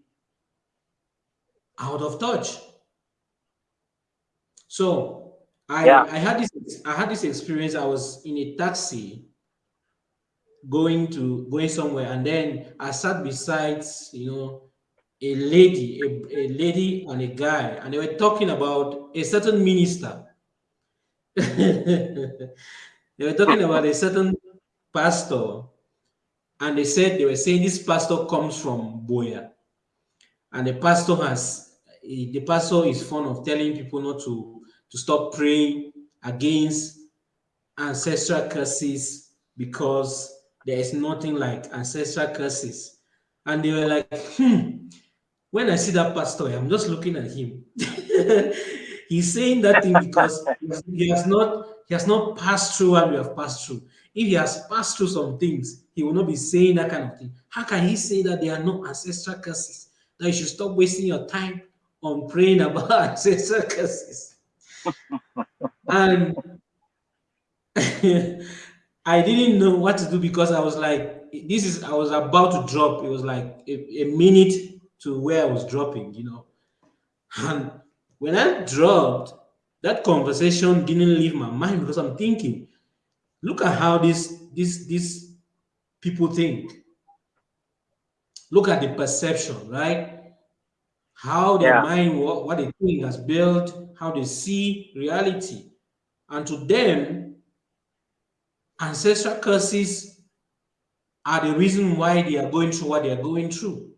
out of touch. So I, yeah. I had this I had this experience. I was in a taxi going to going somewhere, and then I sat beside you know a lady, a, a lady and a guy, and they were talking about a certain minister. They were talking about a certain pastor, and they said they were saying this pastor comes from Boya, and the pastor has the pastor is fond of telling people not to to stop praying against ancestral curses because there is nothing like ancestral curses. And they were like, hmm, when I see that pastor, I'm just looking at him. He's saying that thing because he has not he has not passed through what we have passed through. If he has passed through some things, he will not be saying that kind of thing. How can he say that there are no ancestral curses? That you should stop wasting your time on praying about ancestral curses and I didn't know what to do because I was like, this is, I was about to drop. It was like a, a minute to where I was dropping, you know. And when I dropped, that conversation didn't leave my mind because I'm thinking, look at how this, this, this people think. Look at the perception, right? How their yeah. mind, what, what they think has built, how they see reality. And to them, ancestral curses are the reason why they are going through what they are going through.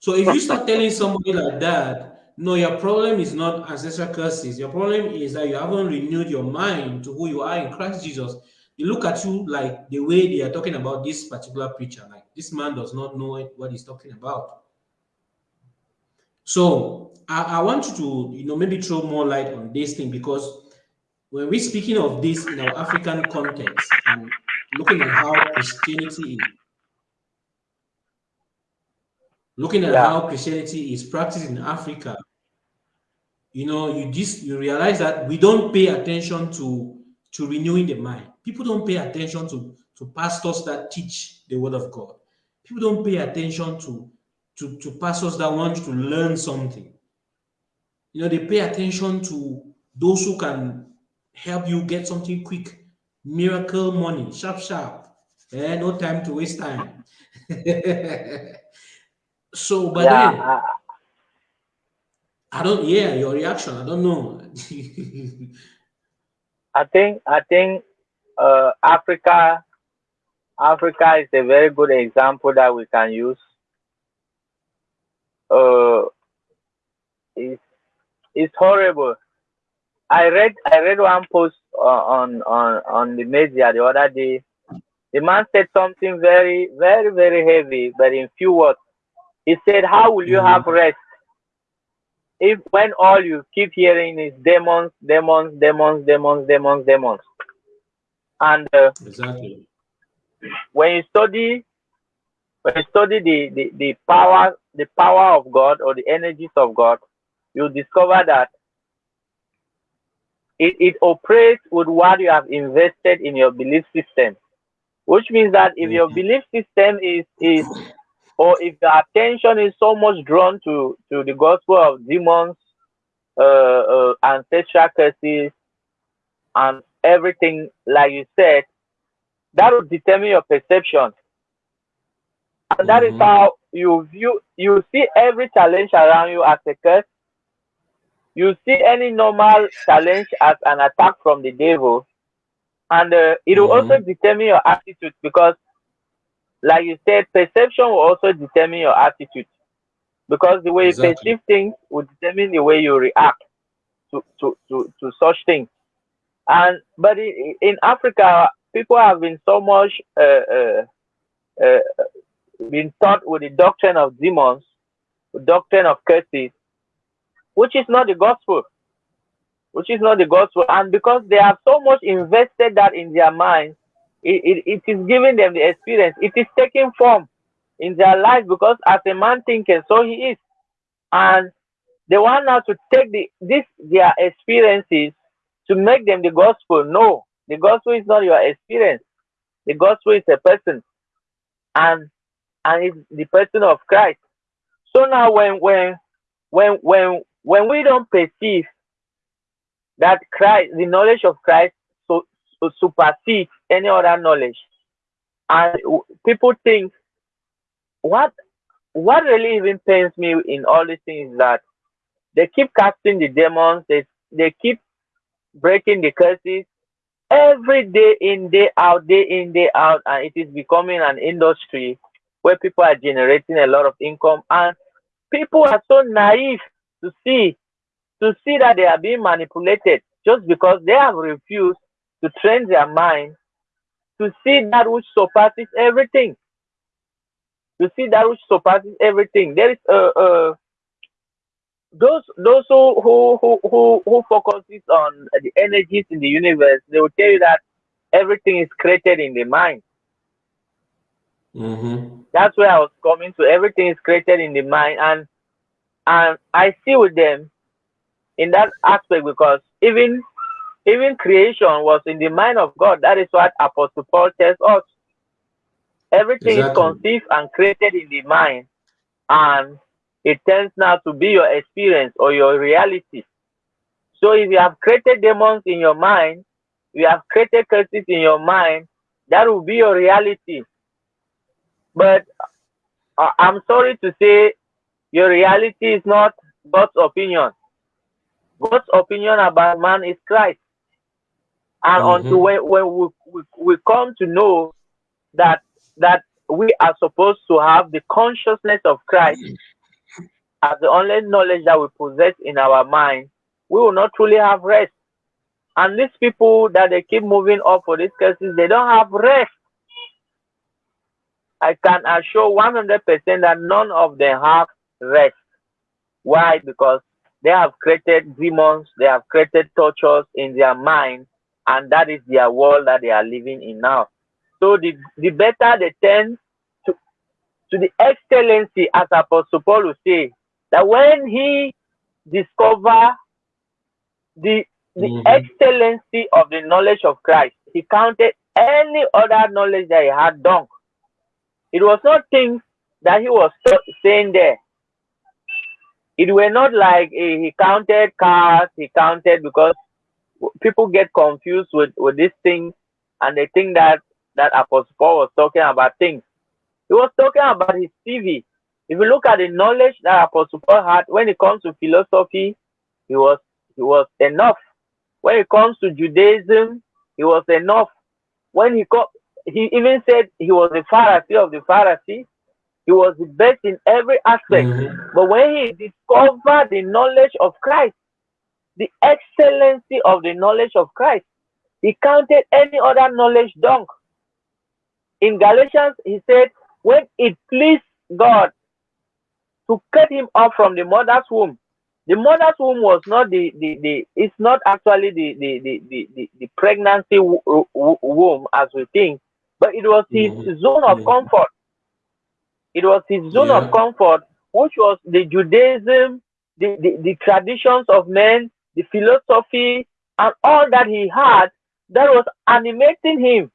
So if you start telling somebody like that, no, your problem is not ancestral curses. Your problem is that you haven't renewed your mind to who you are in Christ Jesus. They look at you like the way they are talking about this particular preacher. Like this man does not know what he's talking about. So I, I want you to, you know, maybe throw more light on this thing because when we're speaking of this in our African context and looking at how Christianity is, looking at yeah. how Christianity is practiced in Africa, you know, you just you realize that we don't pay attention to to renewing the mind. People don't pay attention to to pastors that teach the word of God. People don't pay attention to to, to pastors that want to learn something. You know, they pay attention to those who can help you get something quick, miracle money, sharp, sharp. Eh, no time to waste time. so, but yeah, then, uh, I don't, yeah, your reaction, I don't know. I think, I think uh, Africa, Africa is a very good example that we can use uh, it's it's horrible. I read I read one post on on on the media the other day. The man said something very very very heavy, but in few words. He said, "How will you mm -hmm. have rest if when all you keep hearing is demons, demons, demons, demons, demons, demons, and uh, exactly when you study when you study the, the, the power the power of God or the energies of God, you discover that it, it operates with what you have invested in your belief system. Which means that if your belief system is is or if the attention is so much drawn to, to the gospel of demons, uh, uh, ancestral curses, and everything, like you said, that will determine your perception. And that is Mhm. how you view, you see every challenge around you as a curse. You see any normal challenge as an attack from the devil. And uh, it will also determine your attitude because, like you said, perception will also determine your attitude. Because the way you perceive things will determine the way you react to, to, to, to such things. And but in, in Africa, people have been so much uh, uh, uh, been taught with the doctrine of demons, the doctrine of curses, which is not the gospel, which is not the gospel. And because they have so much invested that in their mind, it, it, it is giving them the experience. It is taking form in their life because as a man thinketh, so he is. And they want now to take the this their experiences to make them the gospel. No, the gospel is not your experience. The gospel is a person, and and it's the person of Christ. So now when when when when when we don't perceive that Christ, the knowledge of Christ, so supersedes any other knowledge, and people think what what really even pains me in all these things is that they keep casting the demons, they they keep breaking the curses every day in, day out, day in, day out, and it is becoming an industry where people are generating a lot of income. And people are so naive to see to see that they are being manipulated just because they have refused to train their mind to see that which surpasses everything. To see that which surpasses everything. There is a, a those those who who who who focuses on the energies in the universe, they will tell you that everything is created in the mind. Mm-hmm. That's where I was coming to. Everything is created in the mind, and and I see with them in that aspect because even even creation was in the mind of God. That is what Apostle Paul tells us. Everything is conceived and created in the mind, and it tends now to be your experience or your reality. So if you have created demons in your mind, you have created curses in your mind, that will be your reality. But uh, I'm sorry to say, your reality is not God's opinion. God's opinion about man is Christ. And until Mhm. when, when we, we, we come to know that that we are supposed to have the consciousness of Christ as the only knowledge that we possess in our mind, we will not truly have rest. And these people that they keep moving up for these cases, they don't have rest. I can assure 100% that none of them have rest. Why? Because they have created demons, they have created tortures in their mind, and that is their world that they are living in now. So the, the better they tend to, to the excellency, as Apostle Paul will say, that when he discover the the Mhm. excellency of the knowledge of Christ, he counted any other knowledge that he had done. It was not things that he was saying there. It were not like eh, he counted cars, he counted because people get confused with, with these things and they think that that Apostle Paul was talking about things. He was talking about his CV. If you look at the knowledge that Apostle Paul had when it comes to philosophy, he was he was enough. When it comes to Judaism, he was enough. When he co- he even said he was the Pharisee of the Pharisee, he was the best in every aspect. Mhm. But when he discovered the knowledge of Christ, the excellency of the knowledge of Christ, he counted any other knowledge dung. In Galatians, he said, when it pleased God to cut him off from the mother's womb, the mother's womb was not the the, the it's not actually the the the the, the, the pregnancy womb as we think but it was his mm-hmm. zone of comfort it was his zone yeah. of comfort which was the judaism the, the the traditions of men the philosophy and all that he had that was animating him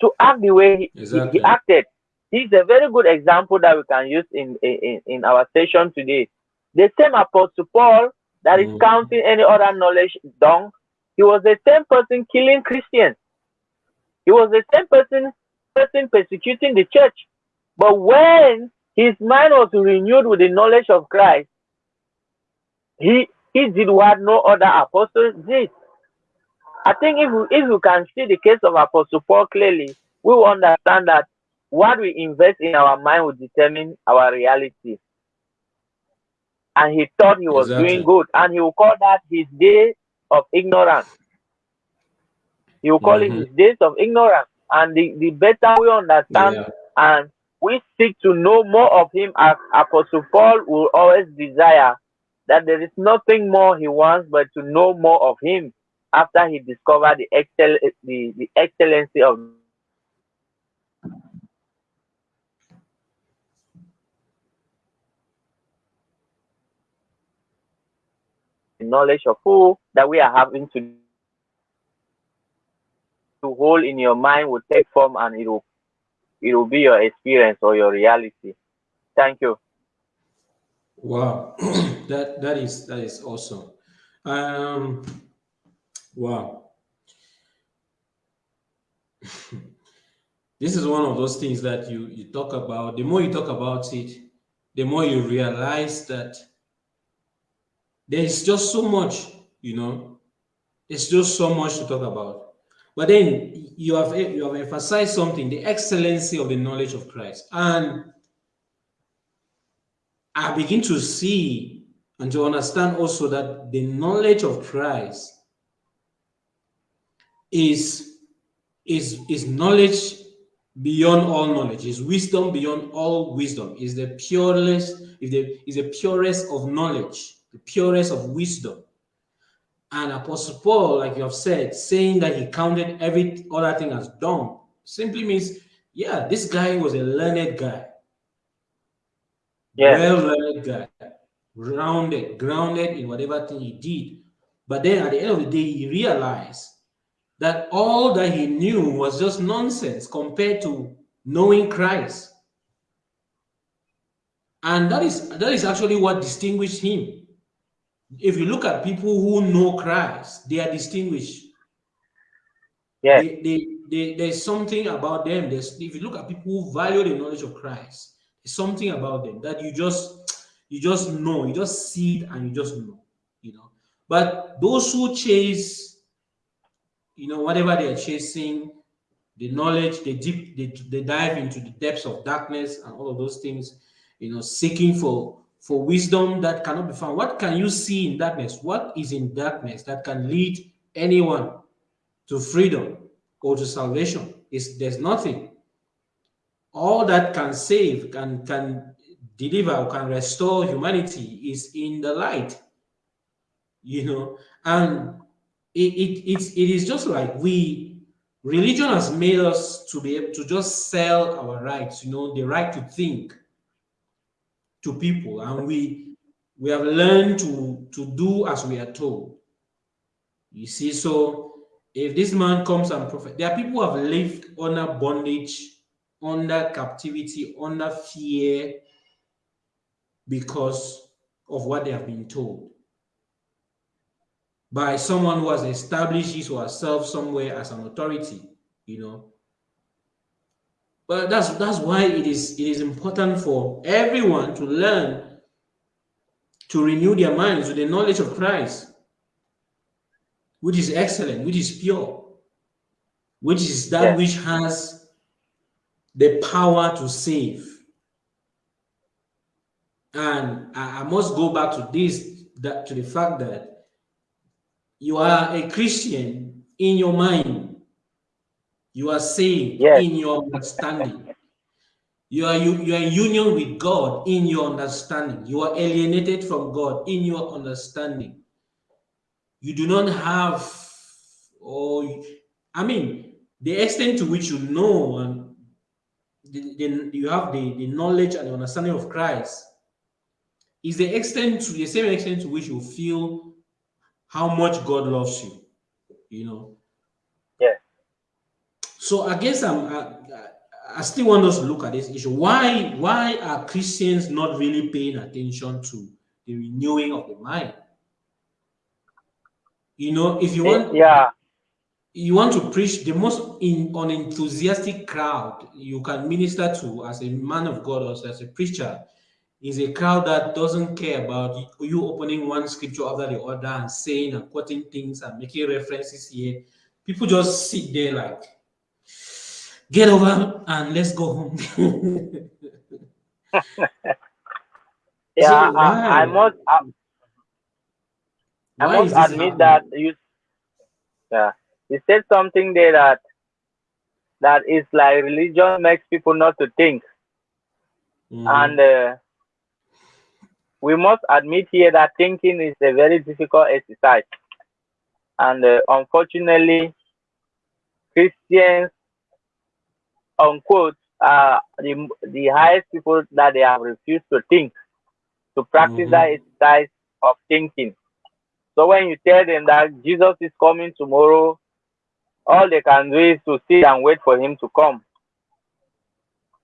to act the way he, exactly. he, acted he's a very good example that we can use in in, in our session today the same Apostle Paul that is mm. counting any other knowledge down, he was the same person killing Christians. He was the same person, person persecuting the church. But when his mind was renewed with the knowledge of Christ, he, he did what no other apostle did. I think if we, if you can see the case of Apostle Paul clearly, we will understand that what we invest in our mind will determine our reality and he thought he was exactly. doing good and he will call that his day of ignorance he will call mm-hmm. it his days of ignorance and the, the better we understand yeah. and we seek to know more of him as apostle paul will always desire that there is nothing more he wants but to know more of him after he discovered the excel the, the excellency of knowledge of who that we are having to to hold in your mind will take form and it will it will be your experience or your reality. Thank you. Wow, that that is that is awesome. Um, wow. this is one of those things that you you talk about. The more you talk about it, the more you realize that there's just so much, you know, there's just so much to talk about. But then you have you have emphasized something, the excellency of the knowledge of Christ. And I begin to see and to understand also that the knowledge of Christ is, is, is knowledge beyond all knowledge, is wisdom beyond all wisdom, is the purest, is the, is the purest of knowledge the purest of wisdom. And Apostle Paul, like you have said, saying that he counted every other thing as dung, simply means, yeah, this guy was a learned guy. Yeah. Well-learned guy, rounded, grounded in whatever thing he did. But then at the end of the day, he realized that all that he knew was just nonsense compared to knowing Christ. And that is that is actually what distinguished him if you look at people who know Christ, they are distinguished. Yeah. They, they, they, there's something about them. There's, if you look at people who value the knowledge of Christ, there's something about them that you just you just know, you just see it and you just know, you know. But those who chase, you know, whatever they're chasing, the knowledge, they deep, they, they dive into the depths of darkness and all of those things, you know, seeking for for wisdom that cannot be found. What can you see in darkness? What is in darkness that can lead anyone to freedom or to salvation? Is there's nothing. All that can save, can can deliver, or can restore humanity is in the light. You know, and it, it it's it is just like we religion has made us to be able to just sell our rights, you know, the right to think to people and we we have learned to to do as we are told you see so if this man comes and prophet there are people who have lived under bondage under captivity under fear because of what they have been told by someone who has established his or herself somewhere as an authority you know but that's that's why it is it is important for everyone to learn to renew their minds with the knowledge of Christ, which is excellent, which is pure, which is that yeah. which has the power to save. And I, I must go back to this, that to the fact that you are a Christian in your mind you are saved yes. in your understanding. You are you, you are in union with God in your understanding. You are alienated from God in your understanding. You do not have, or I mean, the extent to which you know and the, the, you have the, the knowledge and the understanding of Christ is the extent to the same extent to which you feel how much God loves you. You know. Yeah. So I guess I'm. I, I still want us to look at this issue. Why why are Christians not really paying attention to the renewing of the mind? You know, if you want, yeah, you want to preach the most in, unenthusiastic crowd you can minister to as a man of God or as a preacher is a crowd that doesn't care about you opening one scripture after the other and saying and quoting things and making references here. People just sit there like, get over and let's go home. yeah, so I, I, must. I, I must admit happening? that you. Yeah, you said something there that that is like religion makes people not to think, mm. and uh, we must admit here that thinking is a very difficult exercise, and uh, unfortunately, Christians unquote are the, the highest people that they have refused to think, to practice mm -hmm. that exercise of thinking. So when you tell them that Jesus is coming tomorrow, all they can do is to sit and wait for him to come.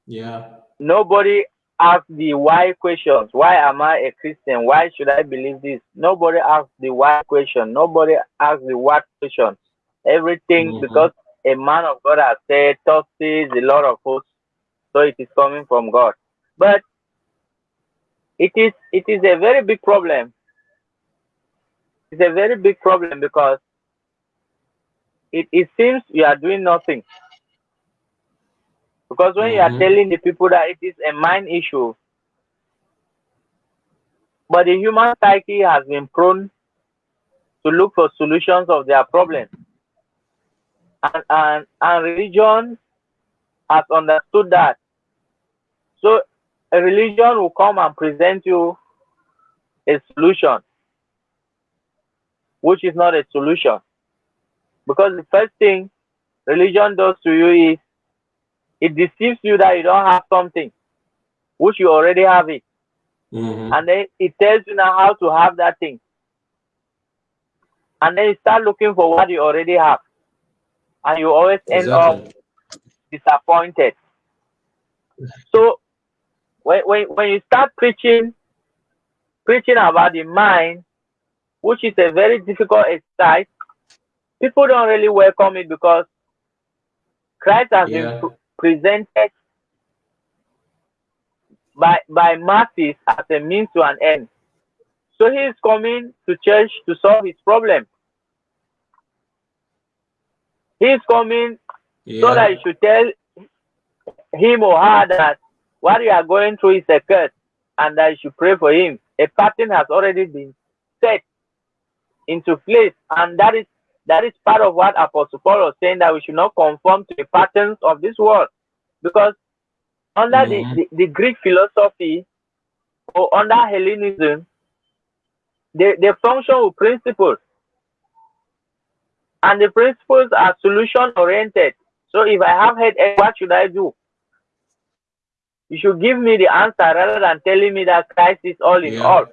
Yeah. Nobody asks the why questions. Why am I a Christian? Why should I believe this? Nobody asks the why question. Nobody asks the what question. Everything mm -hmm. because a man of God has said, Thus is the Lord of hosts, so it is coming from God. But it is it is a very big problem. It's a very big problem because it, it seems you are doing nothing. Because when you are mm-hmm. telling the people that it is a mind issue, but the human psyche has been prone to look for solutions of their problems and, and, and religion has understood that. So a religion will come and present you a solution, which is not a solution. Because the first thing religion does to you is it deceives you that you don't have something, which you already have it. Mm -hmm. And then it tells you now how to have that thing. And then you start looking for what you already have and you always end exactly. up disappointed. So when, when, when you start preaching, preaching about the mind, which is a very difficult exercise, people don't really welcome it because Christ has yeah. been presented by by masses as a means to an end. So he is coming to church to solve his problem. He's coming yeah. so that you should tell him or her that what you are going through is a curse and that you should pray for him. A pattern has already been set into place, and that is that is part of what Apostle Paul was saying that we should not conform to the patterns of this world, because under mm -hmm. the, the, the, Greek philosophy or under Hellenism, they, they function with principles and the principles are solution oriented. So if I have headache, what should I do? You should give me the answer rather than telling me that Christ is all in yeah. all.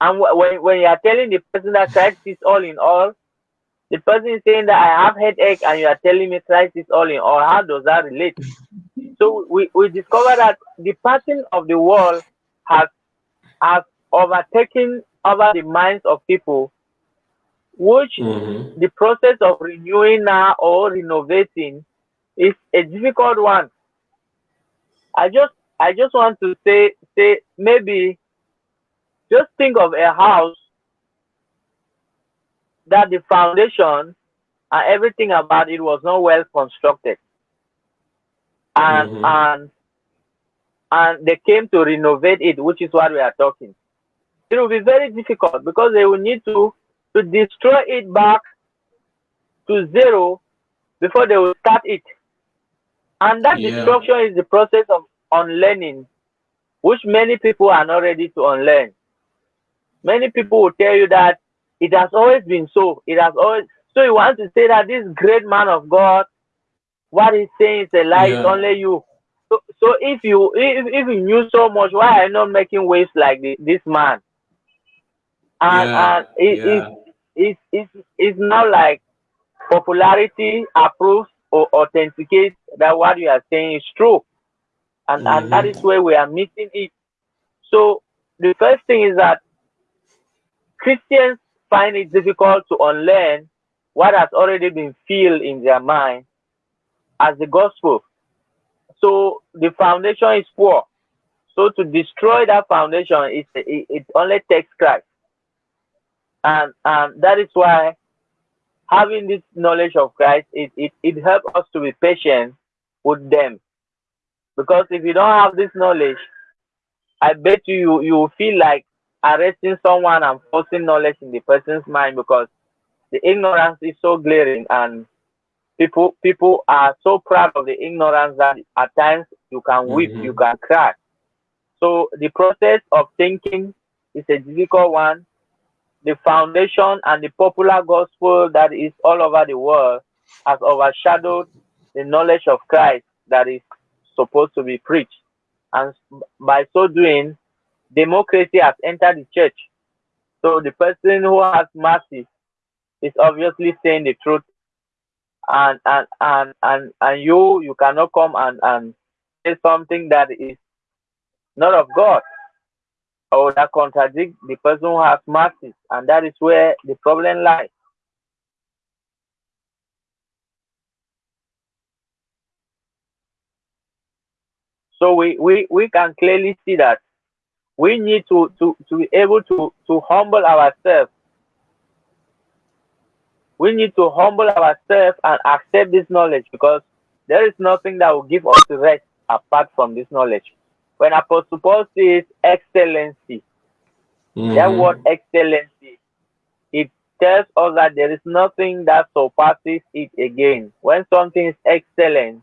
And when, when you are telling the person that Christ is all in all, the person is saying that I have headache and you are telling me Christ is all in all. How does that relate? so we, we discover that the pattern of the world has has overtaken over the minds of people which mm-hmm. the process of renewing now or renovating is a difficult one. I just I just want to say say maybe just think of a house that the foundation and everything about it was not well constructed. And mm-hmm. and and they came to renovate it, which is what we are talking. It will be very difficult because they will need to to destroy it back to zero before they will start it. And that Yeah. destruction is the process of unlearning, which many people are not ready to unlearn. Many people will tell you that it has always been so. It has always so you want to say that this great man of God, what he's saying is a lie, Yeah. only you. So, so if you if, if you knew so much, why are you not making waves like this, this man? And Yeah, and it, yeah. it's, it's it's it's now like popularity approves or authenticates that what you are saying is true. And and that Mhm. is where we are missing it. So the first thing is that Christians find it difficult to unlearn what has already been filled in their mind as the gospel. So the foundation is poor. So to destroy that foundation, it, it, it only takes Christ. And, and that is why having this knowledge of Christ, it, it, it helps us to be patient with them. Because if you don't have this knowledge, I bet you you, you will feel like arresting someone and forcing knowledge in the person's mind because the ignorance is so glaring and people people are so proud of the ignorance that at times you can weep, Mhm. you can cry. So the process of thinking is a difficult one. The foundation and the popular gospel that is all over the world has overshadowed the knowledge of Christ that is supposed to be preached. And by so doing, democracy has entered the church. So the person who has mercy is obviously saying the truth. And and and and, and you you cannot come and, and say something that is not of God or that contradicts the person who has mercy. And that is where the problem lies. So we, we, we can clearly see that we need to, to, to be able to, to humble ourselves. We need to humble ourselves and accept this knowledge because there is nothing that will give us rest apart from this knowledge. When Apostle Paul says excellency, that Mhm. word excellency, it tells us that there is nothing that surpasses it again. When something is excellent,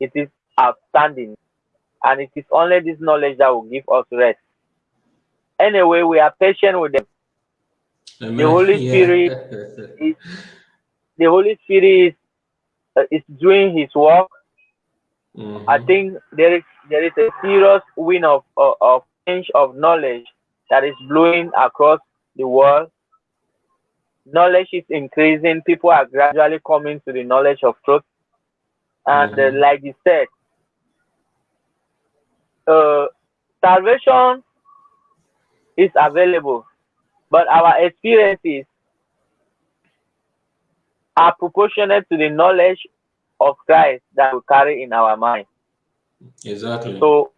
it is outstanding. And it is only this knowledge that will give us rest. Anyway, we are patient with them. Amen. The Holy Yeah. Spirit The Holy Spirit is, uh, is doing His work. Mhm. I think there is there is a serious wind of, of, of change of knowledge that is blowing across the world. Knowledge is increasing. People are gradually coming to the knowledge of truth. And uh, Mhm. like you said, uh, salvation is available, but our experiences are proportionate to the knowledge of Christ that we carry in our mind. Exactly. So,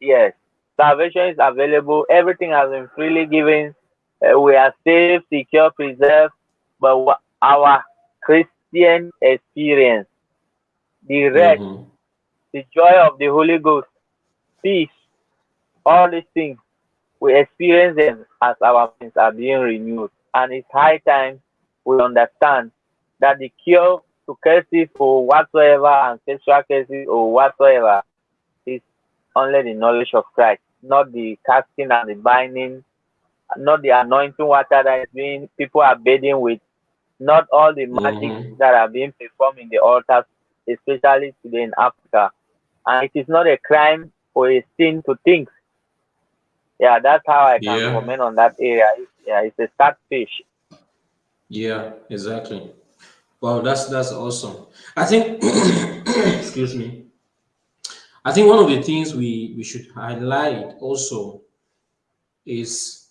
yes, salvation is available. Everything has been freely given. Uh, we are saved, secure, preserved. But our Christian experience, the rest, Mhm. the joy of the Holy Ghost, peace, all these things, we experience them as our minds are being renewed. And it's high time we understand that the cure to curses or whatsoever, ancestral curses or whatsoever, is only the knowledge of Christ, not the casting and the binding, not the anointing water that is being people are bathing with, not all the magic Mhm. that are being performed in the altars, especially today in Africa. And it is not a crime or a sin to think. Yeah, that's how I can Yeah. comment on that area. Yeah, it's a sad fish. Yeah, exactly. Wow, that's that's awesome. I think excuse me. I think one of the things we, we should highlight also is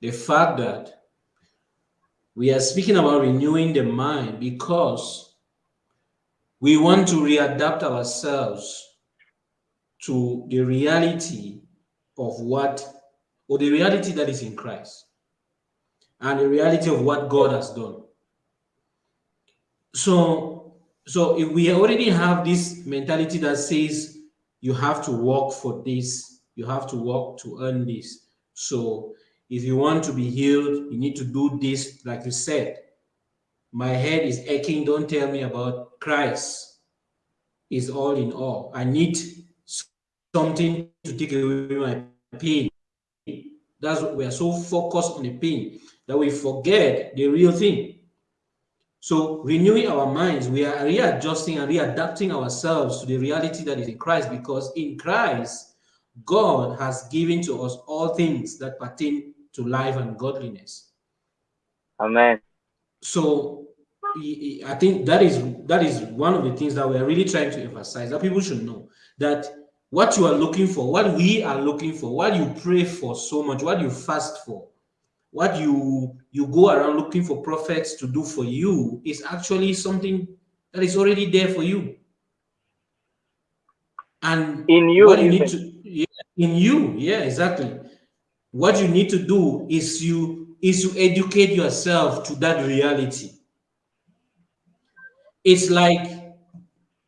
the fact that we are speaking about renewing the mind because we want to readapt ourselves to the reality of what or the reality that is in Christ and the reality of what God has done. So, so if we already have this mentality that says you have to work for this, you have to work to earn this. So, if you want to be healed, you need to do this, like you said. My head is aching. Don't tell me about Christ. is all in all. I need something to take away my pain. That's what we are so focused on the pain that we forget the real thing. So renewing our minds, we are readjusting and readapting ourselves to the reality that is in Christ because in Christ, God has given to us all things that pertain to life and godliness. Amen. So I think that is that is one of the things that we are really trying to emphasize that people should know that what you are looking for, what we are looking for, what you pray for so much, what you fast for, what you you go around looking for prophets to do for you is actually something that is already there for you. And in you, what you need to yeah, in you, yeah, exactly. What you need to do is you is to educate yourself to that reality. It's like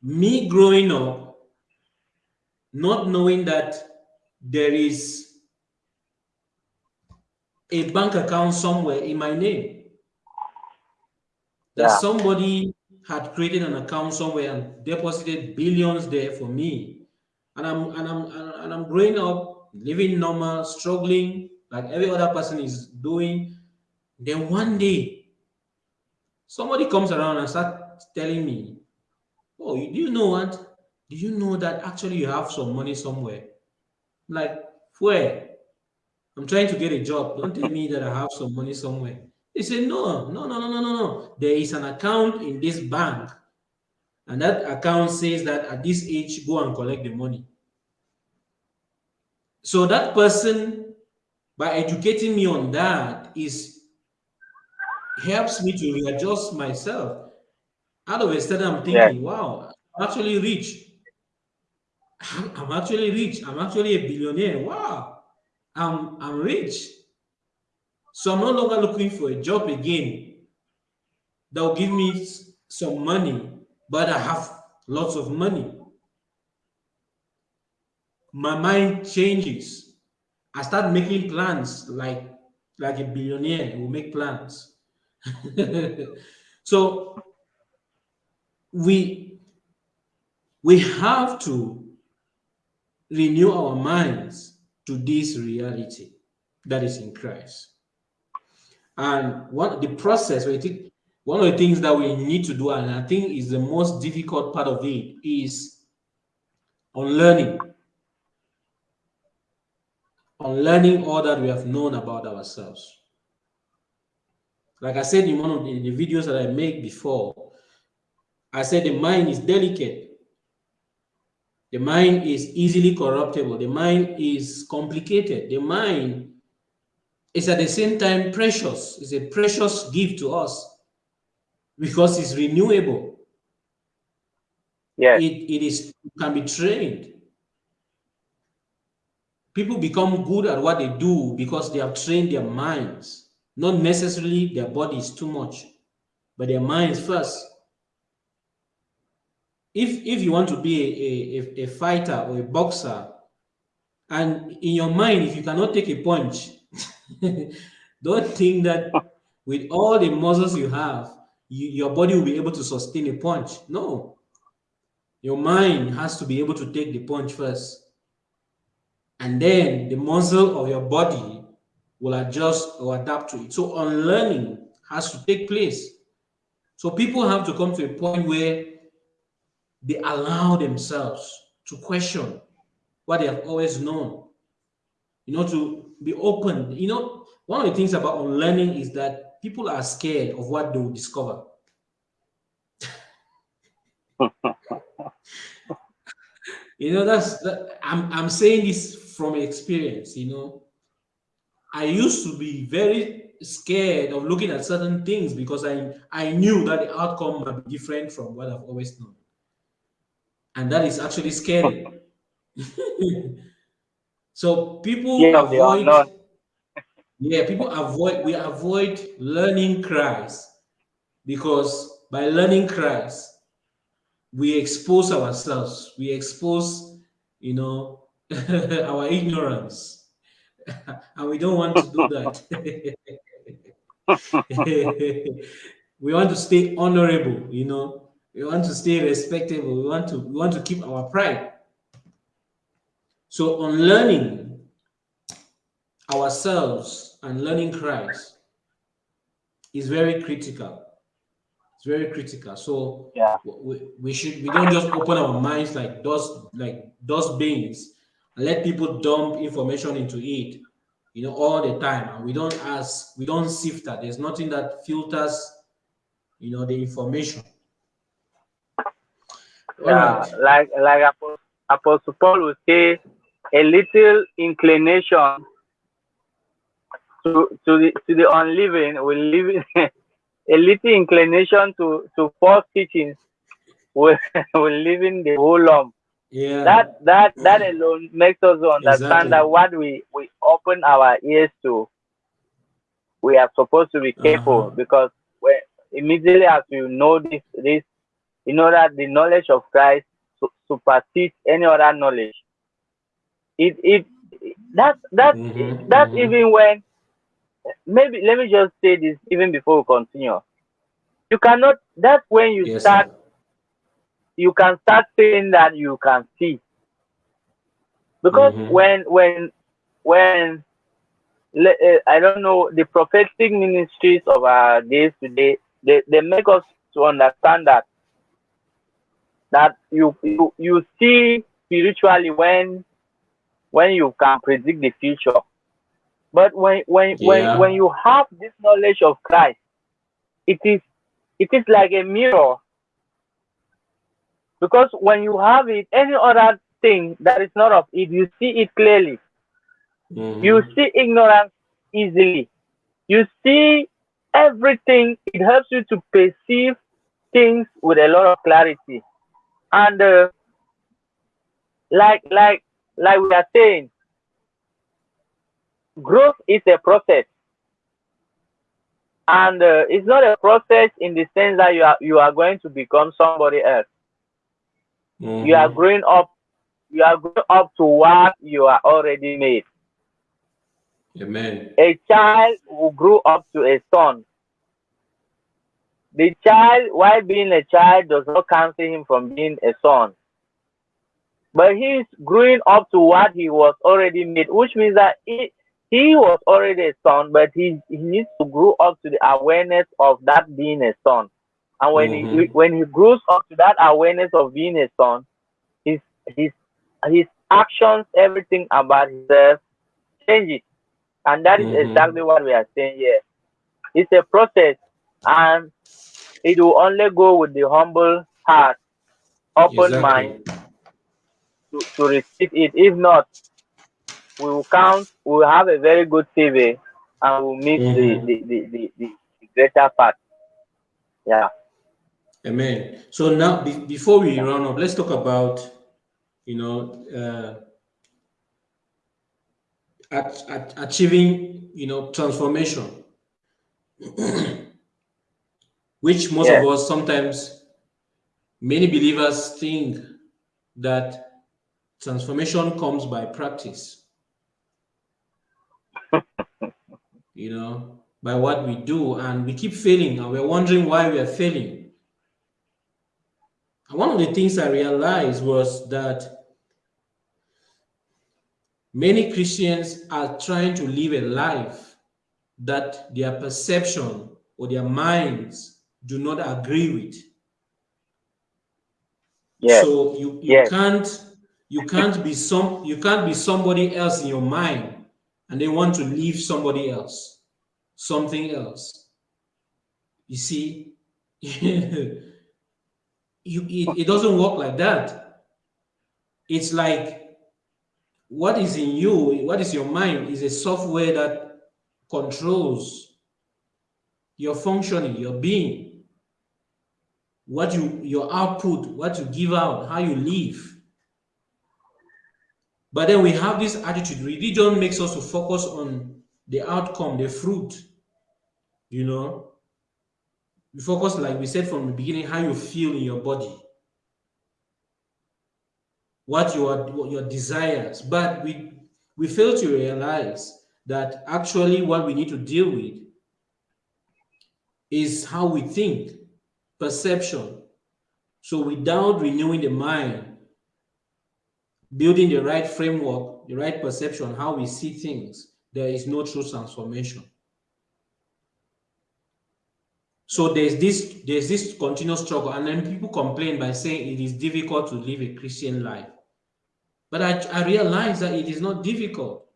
me growing up, not knowing that there is a bank account somewhere in my name. That yeah. somebody had created an account somewhere and deposited billions there for me. And I'm and I'm and I'm growing up, living normal, struggling like every other person is doing. Then one day, somebody comes around and starts telling me, Oh, do you know what? Do you know that actually you have some money somewhere? like, where? I'm trying to get a job. Don't tell me that I have some money somewhere. They say, no, no, no, no, no, no, no. There is an account in this bank. And that account says that at this age, go and collect the money. So that person, by educating me on that, is helps me to readjust myself. Out of a sudden, I'm thinking, yeah. wow, I'm actually rich. I'm actually rich. I'm actually a billionaire. Wow. I'm, I'm rich. So I'm no longer looking for a job again that will give me some money, but I have lots of money. My mind changes. I start making plans like, like a billionaire will make plans. so we, we have to renew our minds to this reality that is in Christ. And what the process, one of the things that we need to do, and I think is the most difficult part of it, is on learning. On learning all that we have known about ourselves. Like I said in one of the, the videos that I made before, I said the mind is delicate the mind is easily corruptible. The mind is complicated. The mind is at the same time precious. It's a precious gift to us because it's renewable. Yeah. It, it is can be trained. People become good at what they do because they have trained their minds, not necessarily their bodies too much, but their minds first if if you want to be a, a, a fighter or a boxer, and in your mind, if you cannot take a punch, don't think that with all the muscles you have, you, your body will be able to sustain a punch. No. Your mind has to be able to take the punch first. And then the muscle of your body will adjust or adapt to it. So unlearning has to take place. So people have to come to a point where they allow themselves to question what they have always known, you know, to be open. You know, one of the things about unlearning is that people are scared of what they will discover. you know, that's that, I'm I'm saying this from experience, you know. I used to be very scared of looking at certain things because I I knew that the outcome might be different from what I've always known and that is actually scary. so people yeah, avoid. yeah, people avoid. We avoid learning Christ because by learning Christ, we expose ourselves. We expose, you know, our ignorance, and we don't want to do that. we want to stay honorable, you know We want to stay respectable. We want to we want to keep our pride. So on learning ourselves and learning Christ is very critical. It's very critical. So yeah. we, we should we don't just open our minds like dust like dust bins and let people dump information into it, you know, all the time. And we don't ask, we don't sift that. There's nothing that filters, you know, the information. Yeah, like like Apostle Paul would say, a little inclination to to the to the unliving will live a little inclination to to false teachings will will live in the whole lump. Yeah. That that that alone makes us understand exactly. that what we we open our ears to, we are supposed to be careful uh -huh. because when immediately as you know this this, you order that the knowledge of Christ supersedes any other knowledge. It it that that mm -hmm, that's mm -hmm. even when maybe let me just say this even before we continue. You cannot. That's when you yes, start. Sir. You can start saying that you can see. Because mm -hmm. when when when uh, I don't know the prophetic ministries of our days today, they, they make us to understand that that you you, you see spiritually when when you can predict the future but when when yeah. when when you have this knowledge of Christ, it is it is like a mirror. Because when you have it, any other thing that is not of it, you see it clearly. Mm. You see ignorance easily. You see everything. It helps you to perceive things with a lot of clarity. And uh, like like like we are saying, growth is a process. And uh, it's not a process in the sense that you are you are going to become somebody else. Mm -hmm. you are growing up you are growing up to what you are already made. Amen. A child will grow up to a son the child while being a child does not cancel him from being a son but he is growing up to what he was already made which means that he, he was already a son, but he, he needs to grow up to the awareness of that being a son. And when mm-hmm. he when he grows up to that awareness of being a son, his his his actions, everything about himself changes. And that is mm-hmm. exactly what we are saying here. It's a process and it will only go with the humble heart, open exactly. mind to, to receive it. If not, we will count, we will have a very good CV and we'll meet mm -hmm. the, the, the, the, the greater part. Yeah. Amen. So now, be, before we run up, let's talk about, you know, uh, at, at achieving, you know, transformation, which most yeah. of us sometimes, many believers think that transformation comes by practice you know, by what we do. And we keep failing and we're wondering why we are failing. And one of the things I realized was that many Christians are trying to live a life that their perception or their minds do not agree with. Yes. So you, you yes. can't you can't be some you can't be somebody else in your mind and they want to leave somebody else, something else. You see, you, it, it doesn't work like that. It's like what is in you, what is your mind is a software that controls your functioning, your being, what you, your output, what you give out, how you live. But then we have this attitude. Religion makes us to focus on the outcome, the fruit. You know, we focus, like we said from the beginning, how you feel in your body, what your your desires. But we we fail to realize that actually what we need to deal with is how we think, perception, So without renewing the mind, building the right framework, the right perception, how we see things, there is no true transformation. So there's this there's this continuous struggle, and then people complain by saying it is difficult to live a Christian life. But I, I realized that it is not difficult.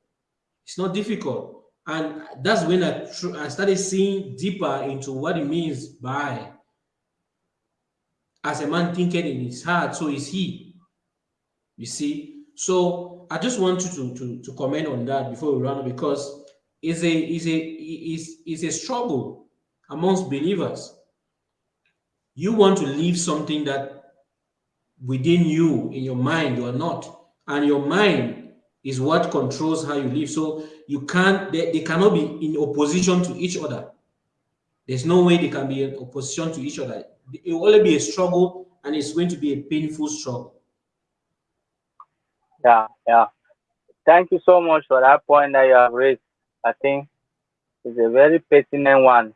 It's not difficult. And that's when I, I started seeing deeper into what it means by as a man thinking in his heart, so is he. You see? So I just want you to, to, to comment on that before we run because it's a it's a it's, a struggle amongst believers. You want to leave something that within you, in your mind, you are not. And your mind is what controls how you live. So you can't, they, they cannot be in opposition to each other. There's no way they can be in opposition to each other. It will only be a struggle and it's going to be a painful struggle. Yeah, yeah. Thank you so much for that point that you have raised. I think it's a very pertinent one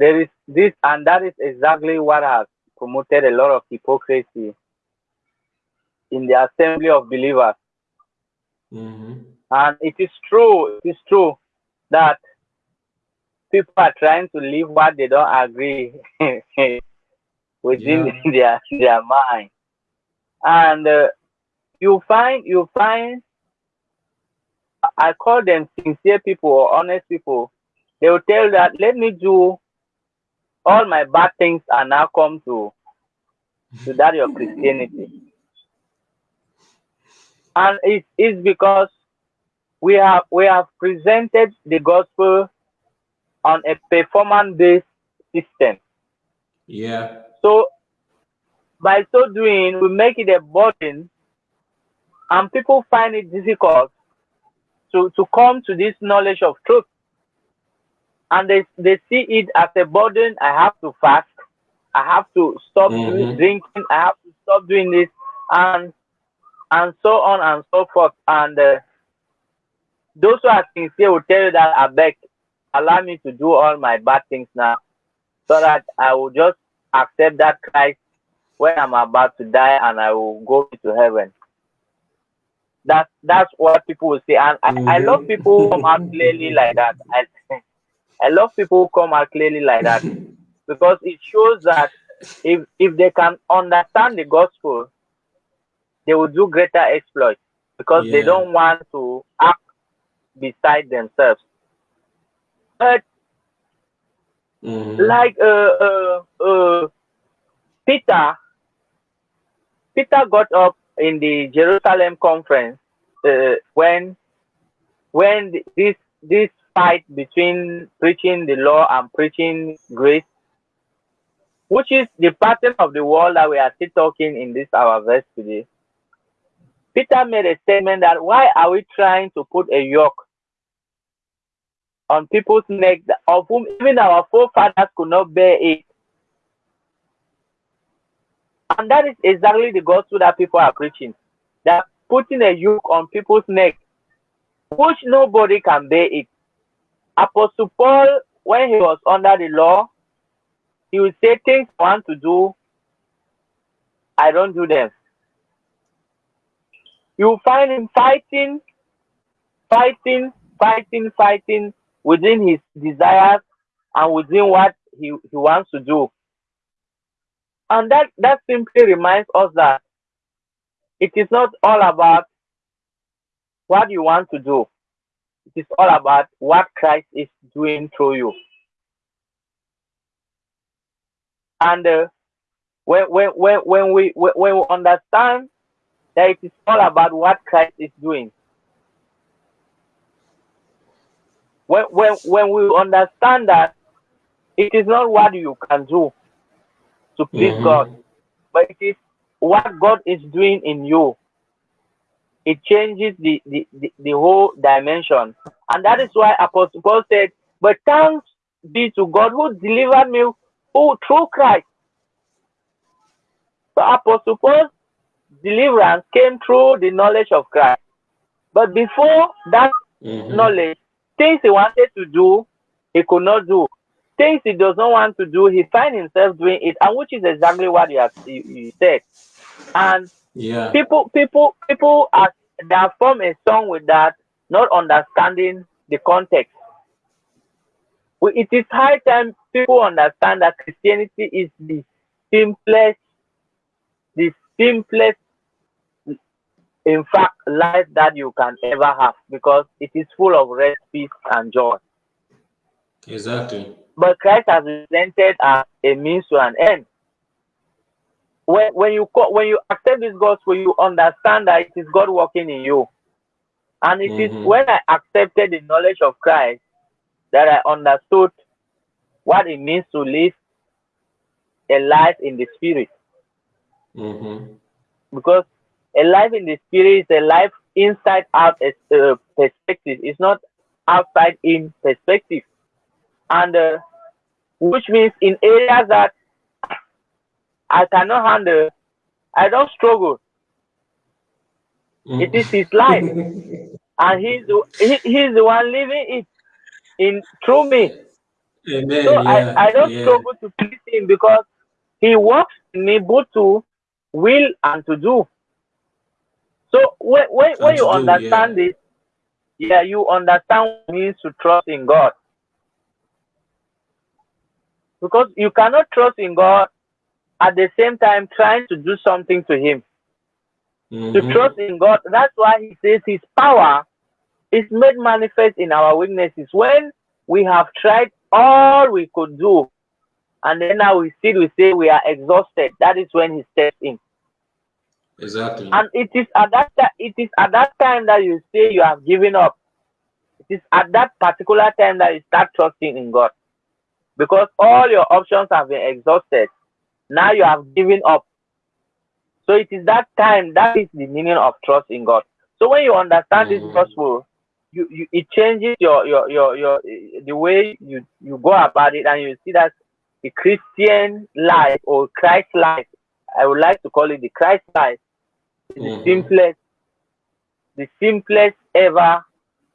there is this, and that is exactly what has promoted a lot of hypocrisy in the assembly of believers. Mm-hmm. And it is true, it is true that people are trying to live what they don't agree within yeah. their their mind. And uh, you find you find I call them sincere people or honest people. They will tell that let me do all my bad things are now come to to that of Christianity. And it is because we have we have presented the gospel on a performance-based system. Yeah. So by so doing, we make it a burden, and people find it difficult to, to come to this knowledge of truth and they, they see it as a burden. I have to fast. I have to stop mm-hmm. drinking. I have to stop doing this, and and so on and so forth. And uh, those who are sincere will tell you that I beg, allow me to do all my bad things now, so that I will just accept that Christ when I'm about to die, and I will go to heaven. That's that's what people will say, and I, mm-hmm. I love people who come out clearly like that. I, I love people who come out clearly like that because it shows that if if they can understand the gospel, they will do greater exploits because yeah. they don't want to act beside themselves. But mm-hmm. like uh, uh, uh, Peter, Peter got up in the Jerusalem conference uh, when when this this fight between preaching the law and preaching grace, which is the pattern of the world that we are still talking in this our verse today. Peter made a statement that why are we trying to put a yoke on people's necks of whom even our forefathers could not bear it? And that is exactly the gospel that people are preaching. That putting a yoke on people's neck, which nobody can bear it. Apostle Paul, when he was under the law, he would say things I want to do, I don't do them. You find him fighting, fighting, fighting, fighting within his desires and within what he, he wants to do. And that, that simply reminds us that it is not all about what you want to do. It is all about what Christ is doing through you. And uh, when, when, when, when, we, when we understand that it is all about what Christ is doing, when, when, when we understand that it is not what you can do to please mm -hmm. God, but it is what God is doing in you it changes the, the, the, the, whole dimension. And that is why Apostle Paul said, But thanks be to God who delivered me who, through Christ. So Apostle Paul's deliverance came through the knowledge of Christ. But before that mm -hmm. knowledge, things he wanted to do, he could not do. things he does not want to do, he finds himself doing it, and which is exactly what you have you, you said. And yeah, people, people, people are they have formed a song with that, not understanding the context. It is high time people understand that Christianity is the simplest, the simplest, in fact, life that you can ever have because it is full of rest, peace, and joy. Exactly. But Christ has presented as a means to an end. When, when you when you accept this gospel, you understand that it is God working in you. And it mm -hmm. is mm-hmm. when I accepted the knowledge of Christ that I understood what it means to live a life in the spirit. Mm -hmm. Because a life in the spirit is a life inside out uh, perspective. It's not outside in perspective. And uh, which means in areas that I cannot handle, I don't struggle. Mm. It is his life. and he's, he, he's the one living it in through me. Amen. So yeah, I, I don't yeah. struggle to please him because he works in me both to will and to do. So when when, when you understand yeah. this, yeah, you understand what it means to trust in God. Because you cannot trust in God at the same time trying to do something to him. Mm -hmm. To mm-hmm. trust in God, that's why he says his power is made manifest in our weaknesses. When we have tried all we could do, and then now we still we say we are exhausted, that is when he steps in. Exactly. And it is at that it is at that time that you say you have given up. It is at that particular time that you start trusting in God. Because all your options have been exhausted. Now you have given up. So it is that time that is the meaning of trust in God. So when you understand mm. this gospel, you, you it changes your, your your your the way you you go about it, and you see that the Christian life or Christ life, I would like to call it the Christ life, is mm. the simplest, the simplest ever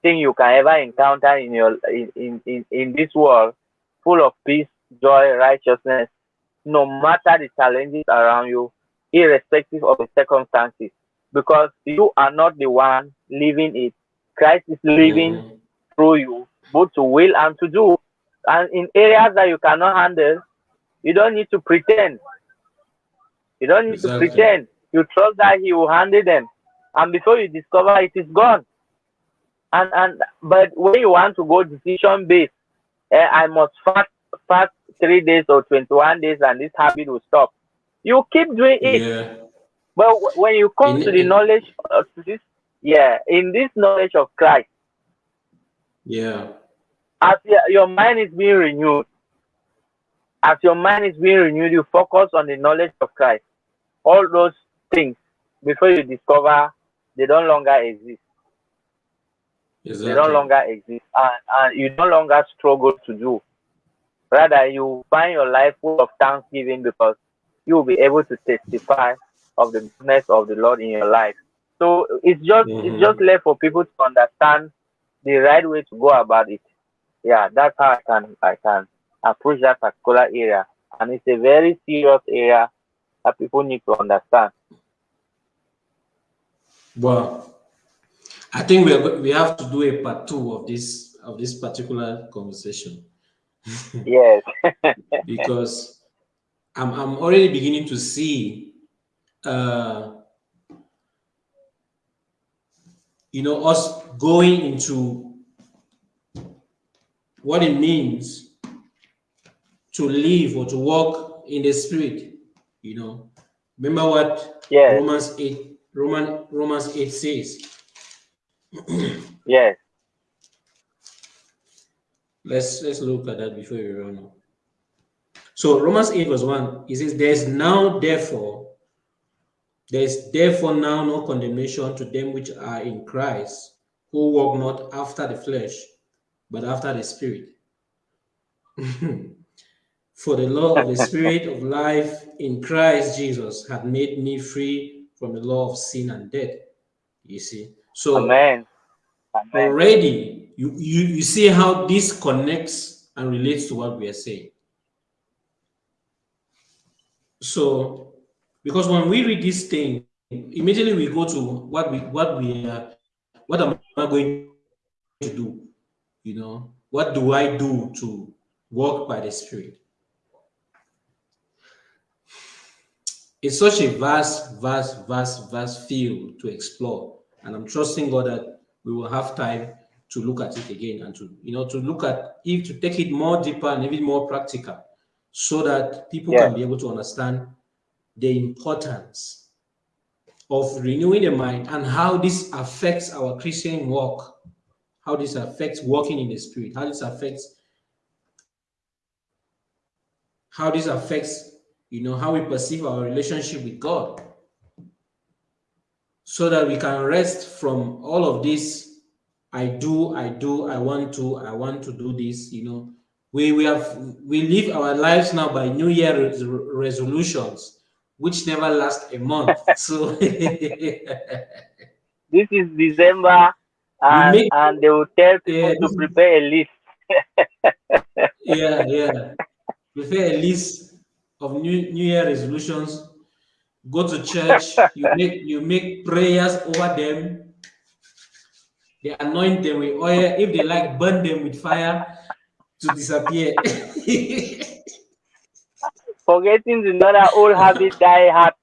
thing you can ever encounter in your in, in, in, in this world, full of peace, joy, righteousness, no matter the challenges around you, irrespective of the circumstances, because you are not the one living it. Christ is living mm. through you, both to will and to do. And in areas that you cannot handle, you don't need to pretend. You don't need exactly. to pretend. You trust that He will handle them. And before you discover it is gone. And and but when you want to go decision based, eh, I must fast fast three days or 21 days and this habit will stop. You keep doing it. Yeah. But when you come in, to the in, knowledge of this, yeah, in this knowledge of Christ, yeah, as your mind is being renewed, as your mind is being renewed, you focus on the knowledge of Christ. All those things before you discover they don't longer exist. Exactly. They no longer exist, and, and you no longer struggle to do. Rather, you find your life full of thanksgiving because you will be able to testify of the goodness of the Lord in your life. So it's just mm -hmm. it's just left for people to understand the right way to go about it. Yeah, that's how I can I can approach that particular area, and it's a very serious area that people need to understand. Well, I think we we have to do a part two of this of this particular conversation. yes. because I'm, I'm already beginning to see, uh, you know, us going into what it means to live or to walk in the spirit, you know. Remember what yes. Romans 8, Roman, Romans 8 says. yes. Let's let's look at that before we run on. So Romans 8 verse 1, it says, There's now therefore, there's therefore now no condemnation to them which are in Christ, who walk not after the flesh, but after the spirit. For the law of the spirit of life in Christ Jesus had made me free from the law of sin and death. You see. So Amen. Amen. already you, you, you see how this connects and relates to what we are saying. So, because when we read this thing, immediately we go to what we what we are, what am I going to do? You know, what do I do to walk by the Spirit? It's such a vast, vast, vast, vast field to explore. And I'm trusting God that we will have time to look at it again and to, you know, to look at if to take it more deeper and even more practical so that people yeah. can be able to understand the importance of renewing the mind and how this affects our Christian walk, how this affects walking in the spirit, how this affects how this affects you know, how we perceive our relationship with God so that we can rest from all of this. I do, I do, I want to, I want to do this, you know. We, we have we live our lives now by New Year res resolutions, which never last a month. so this is December, and, make, and they will tell people yeah, to prepare a list. yeah, yeah. Prepare a list of new, new year resolutions. Go to church. You make you make prayers over them. They anoint them with oil. If they like burn them with fire to disappear. Forgetting the another old habit die hard.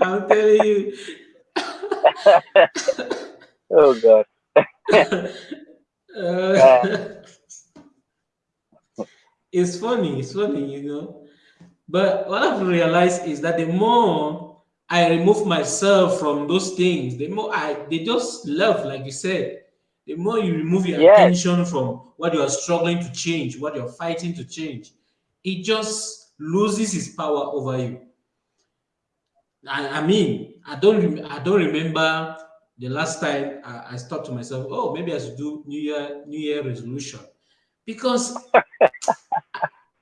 I'm telling you. Oh god. Uh, it's funny, it's funny, you know. But what I've realized is that the more I remove myself from those things, the more I they just love, like you said. The more you remove your yes. attention from what you are struggling to change, what you're fighting to change, it just loses its power over you. I, I mean, I don't I don't remember the last time I, I thought to myself, oh, maybe I should do New Year New Year resolution because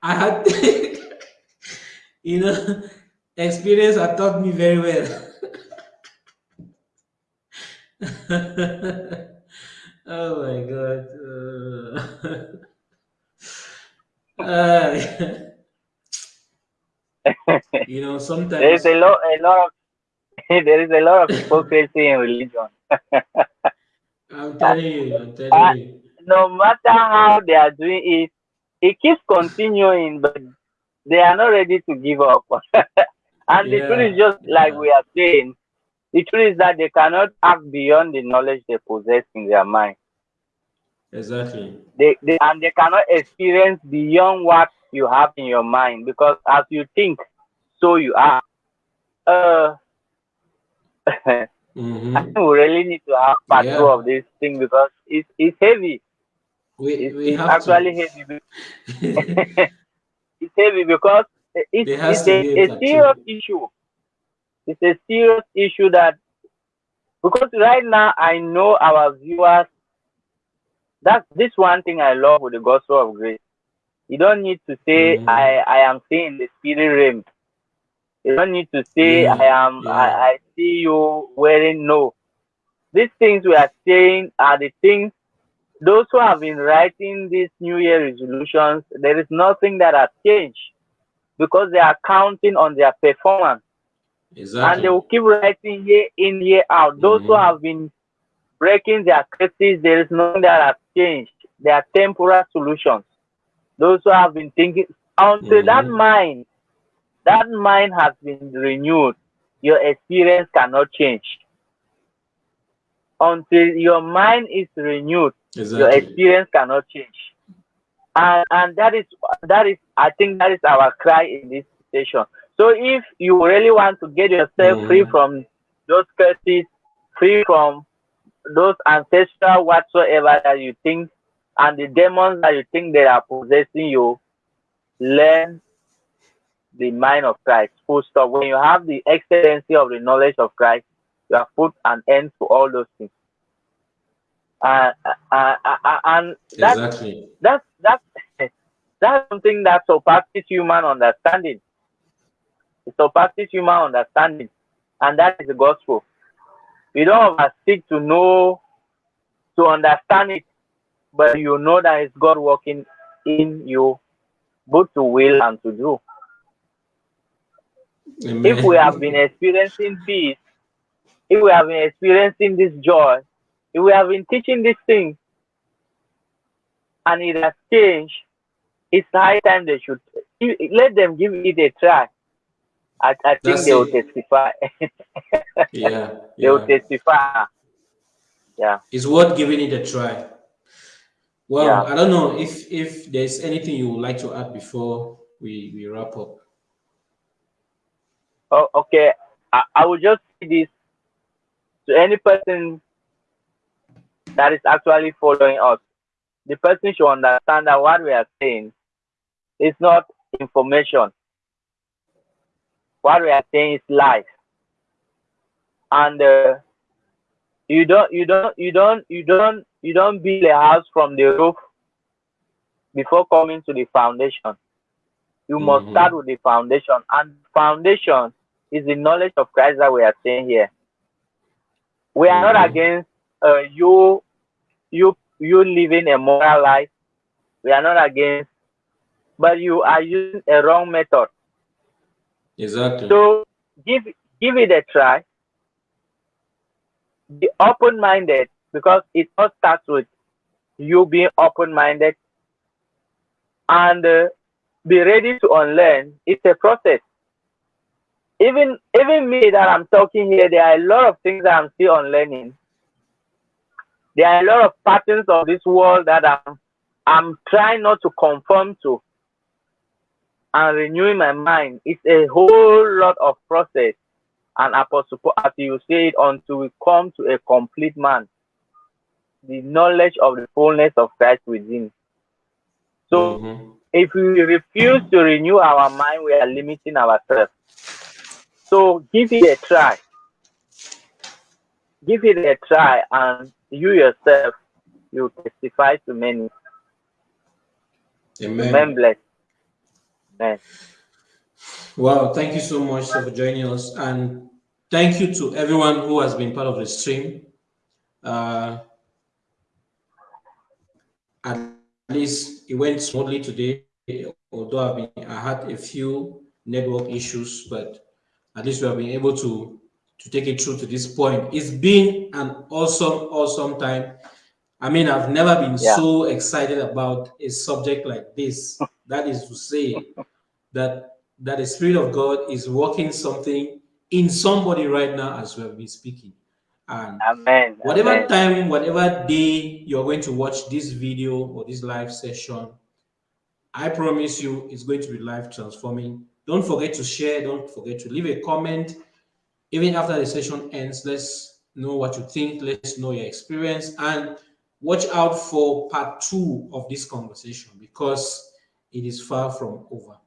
I had, you know, experience had taught me very well. oh my God. Uh, uh, you know, sometimes there is a lot, a lot of there is a lot of hypocrisy in religion. I'm telling you, I'm telling you no matter how they are doing it, it keeps continuing, but they are not ready to give up. and yeah, the truth is just like we are saying, the truth is that they cannot act beyond the knowledge they possess in their mind. Exactly. They, they and they cannot experience beyond what you have in your mind because as you think, so you are. Uh, mm-hmm. I think we really need to have part yeah. two of this thing because it's it's heavy. We, it's, we it's actually to. heavy. it's heavy because it's, it's a, a serious issue. It's a serious issue that because right now I know our viewers. That's this one thing I love with the gospel of grace. You don't need to say mm. I I am seeing the spirit realm. You don't need to say mm. I am yeah. I, I see you wearing no. These things we are saying are the things those who have been writing these New Year resolutions, there is nothing that has changed because they are counting on their performance. Exactly. And they will keep writing year in, year out. Those mm -hmm. who mm-hmm. have been breaking their curses, there is nothing that has changed. They are temporal solutions. Those who have been thinking until mm -hmm. that mind, that mind has been renewed, your experience cannot change. Until your mind is renewed, Exactly. Your experience cannot change. And and that is that is I think that is our cry in this station. So if you really want to get yourself mm. free from those curses, free from those ancestral whatsoever that you think and the demons that you think they are possessing you, learn the mind of Christ. Full stop. When you have the excellency of the knowledge of Christ, you have put an end to all those things. Uh, uh, uh, and that's, exactly. that's, that's, that's something that surpasses human understanding. It surpasses human understanding. And that is the gospel. We don't seek to know, to understand it. but you know that it's God working in you, both to will and to do. Amen. If we have been experiencing peace, if we have been experiencing this joy, if we have been teaching these things, and it has changed, it's high time they should let them give it a try. I, I think they will testify. yeah, they will testify. Yeah, it's worth giving it a try. Well, yeah. I don't know if if there's anything you would like to add before we we wrap up. Oh, okay. I, I will just say this to any person that is actually following us. The person should understand that what we are saying is not information. What we are saying is life. And uh, you don't, you don't, you don't, you don't, you don't build a house from the roof before coming to the foundation. You mm -hmm. must start with the foundation, and foundation is the knowledge of Christ that we are saying here. We are mm-hmm. not against uh, you, you, you living a moral life. We are not against, but you are using a wrong method. Exactly. So give give it a try. Be open-minded because it all starts with you being open-minded and uh, be ready to unlearn. It's a process even even me that I'm talking here, there are a lot of things that I'm still unlearning. There are a lot of patterns of this world that I'm I'm trying not to conform to and renewing my mind. It's a whole lot of process. And apostle, as you say it, until we come to a complete man, the knowledge of the fullness of Christ within. So mm -hmm. if we refuse to renew our mind, we are limiting ourselves. So give it a try. Give it a try, and you yourself, you testify to many. Amen. Amen. Amen. Wow, thank you so much for joining us. And thank you to everyone who has been part of the stream. Uh, at least it went smoothly today, although I've been, I had a few network issues, but at least we have been able to to take it through to this point. It's been an awesome, awesome time. I mean, I've never been yeah. so excited about a subject like this. that is to say that that the Spirit of God is working something in somebody right now as we have been speaking. And Amen. whatever Amen. time, whatever day you're going to watch this video or this live session, I promise you it's going to be life transforming don't forget to share. Don't forget to leave a comment. Even after the session ends, let's know what you think. Let's know your experience. And watch out for part two of this conversation because it is far from over.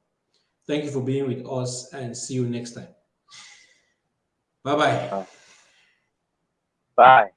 Thank you for being with us and see you next time. Bye-bye. Bye.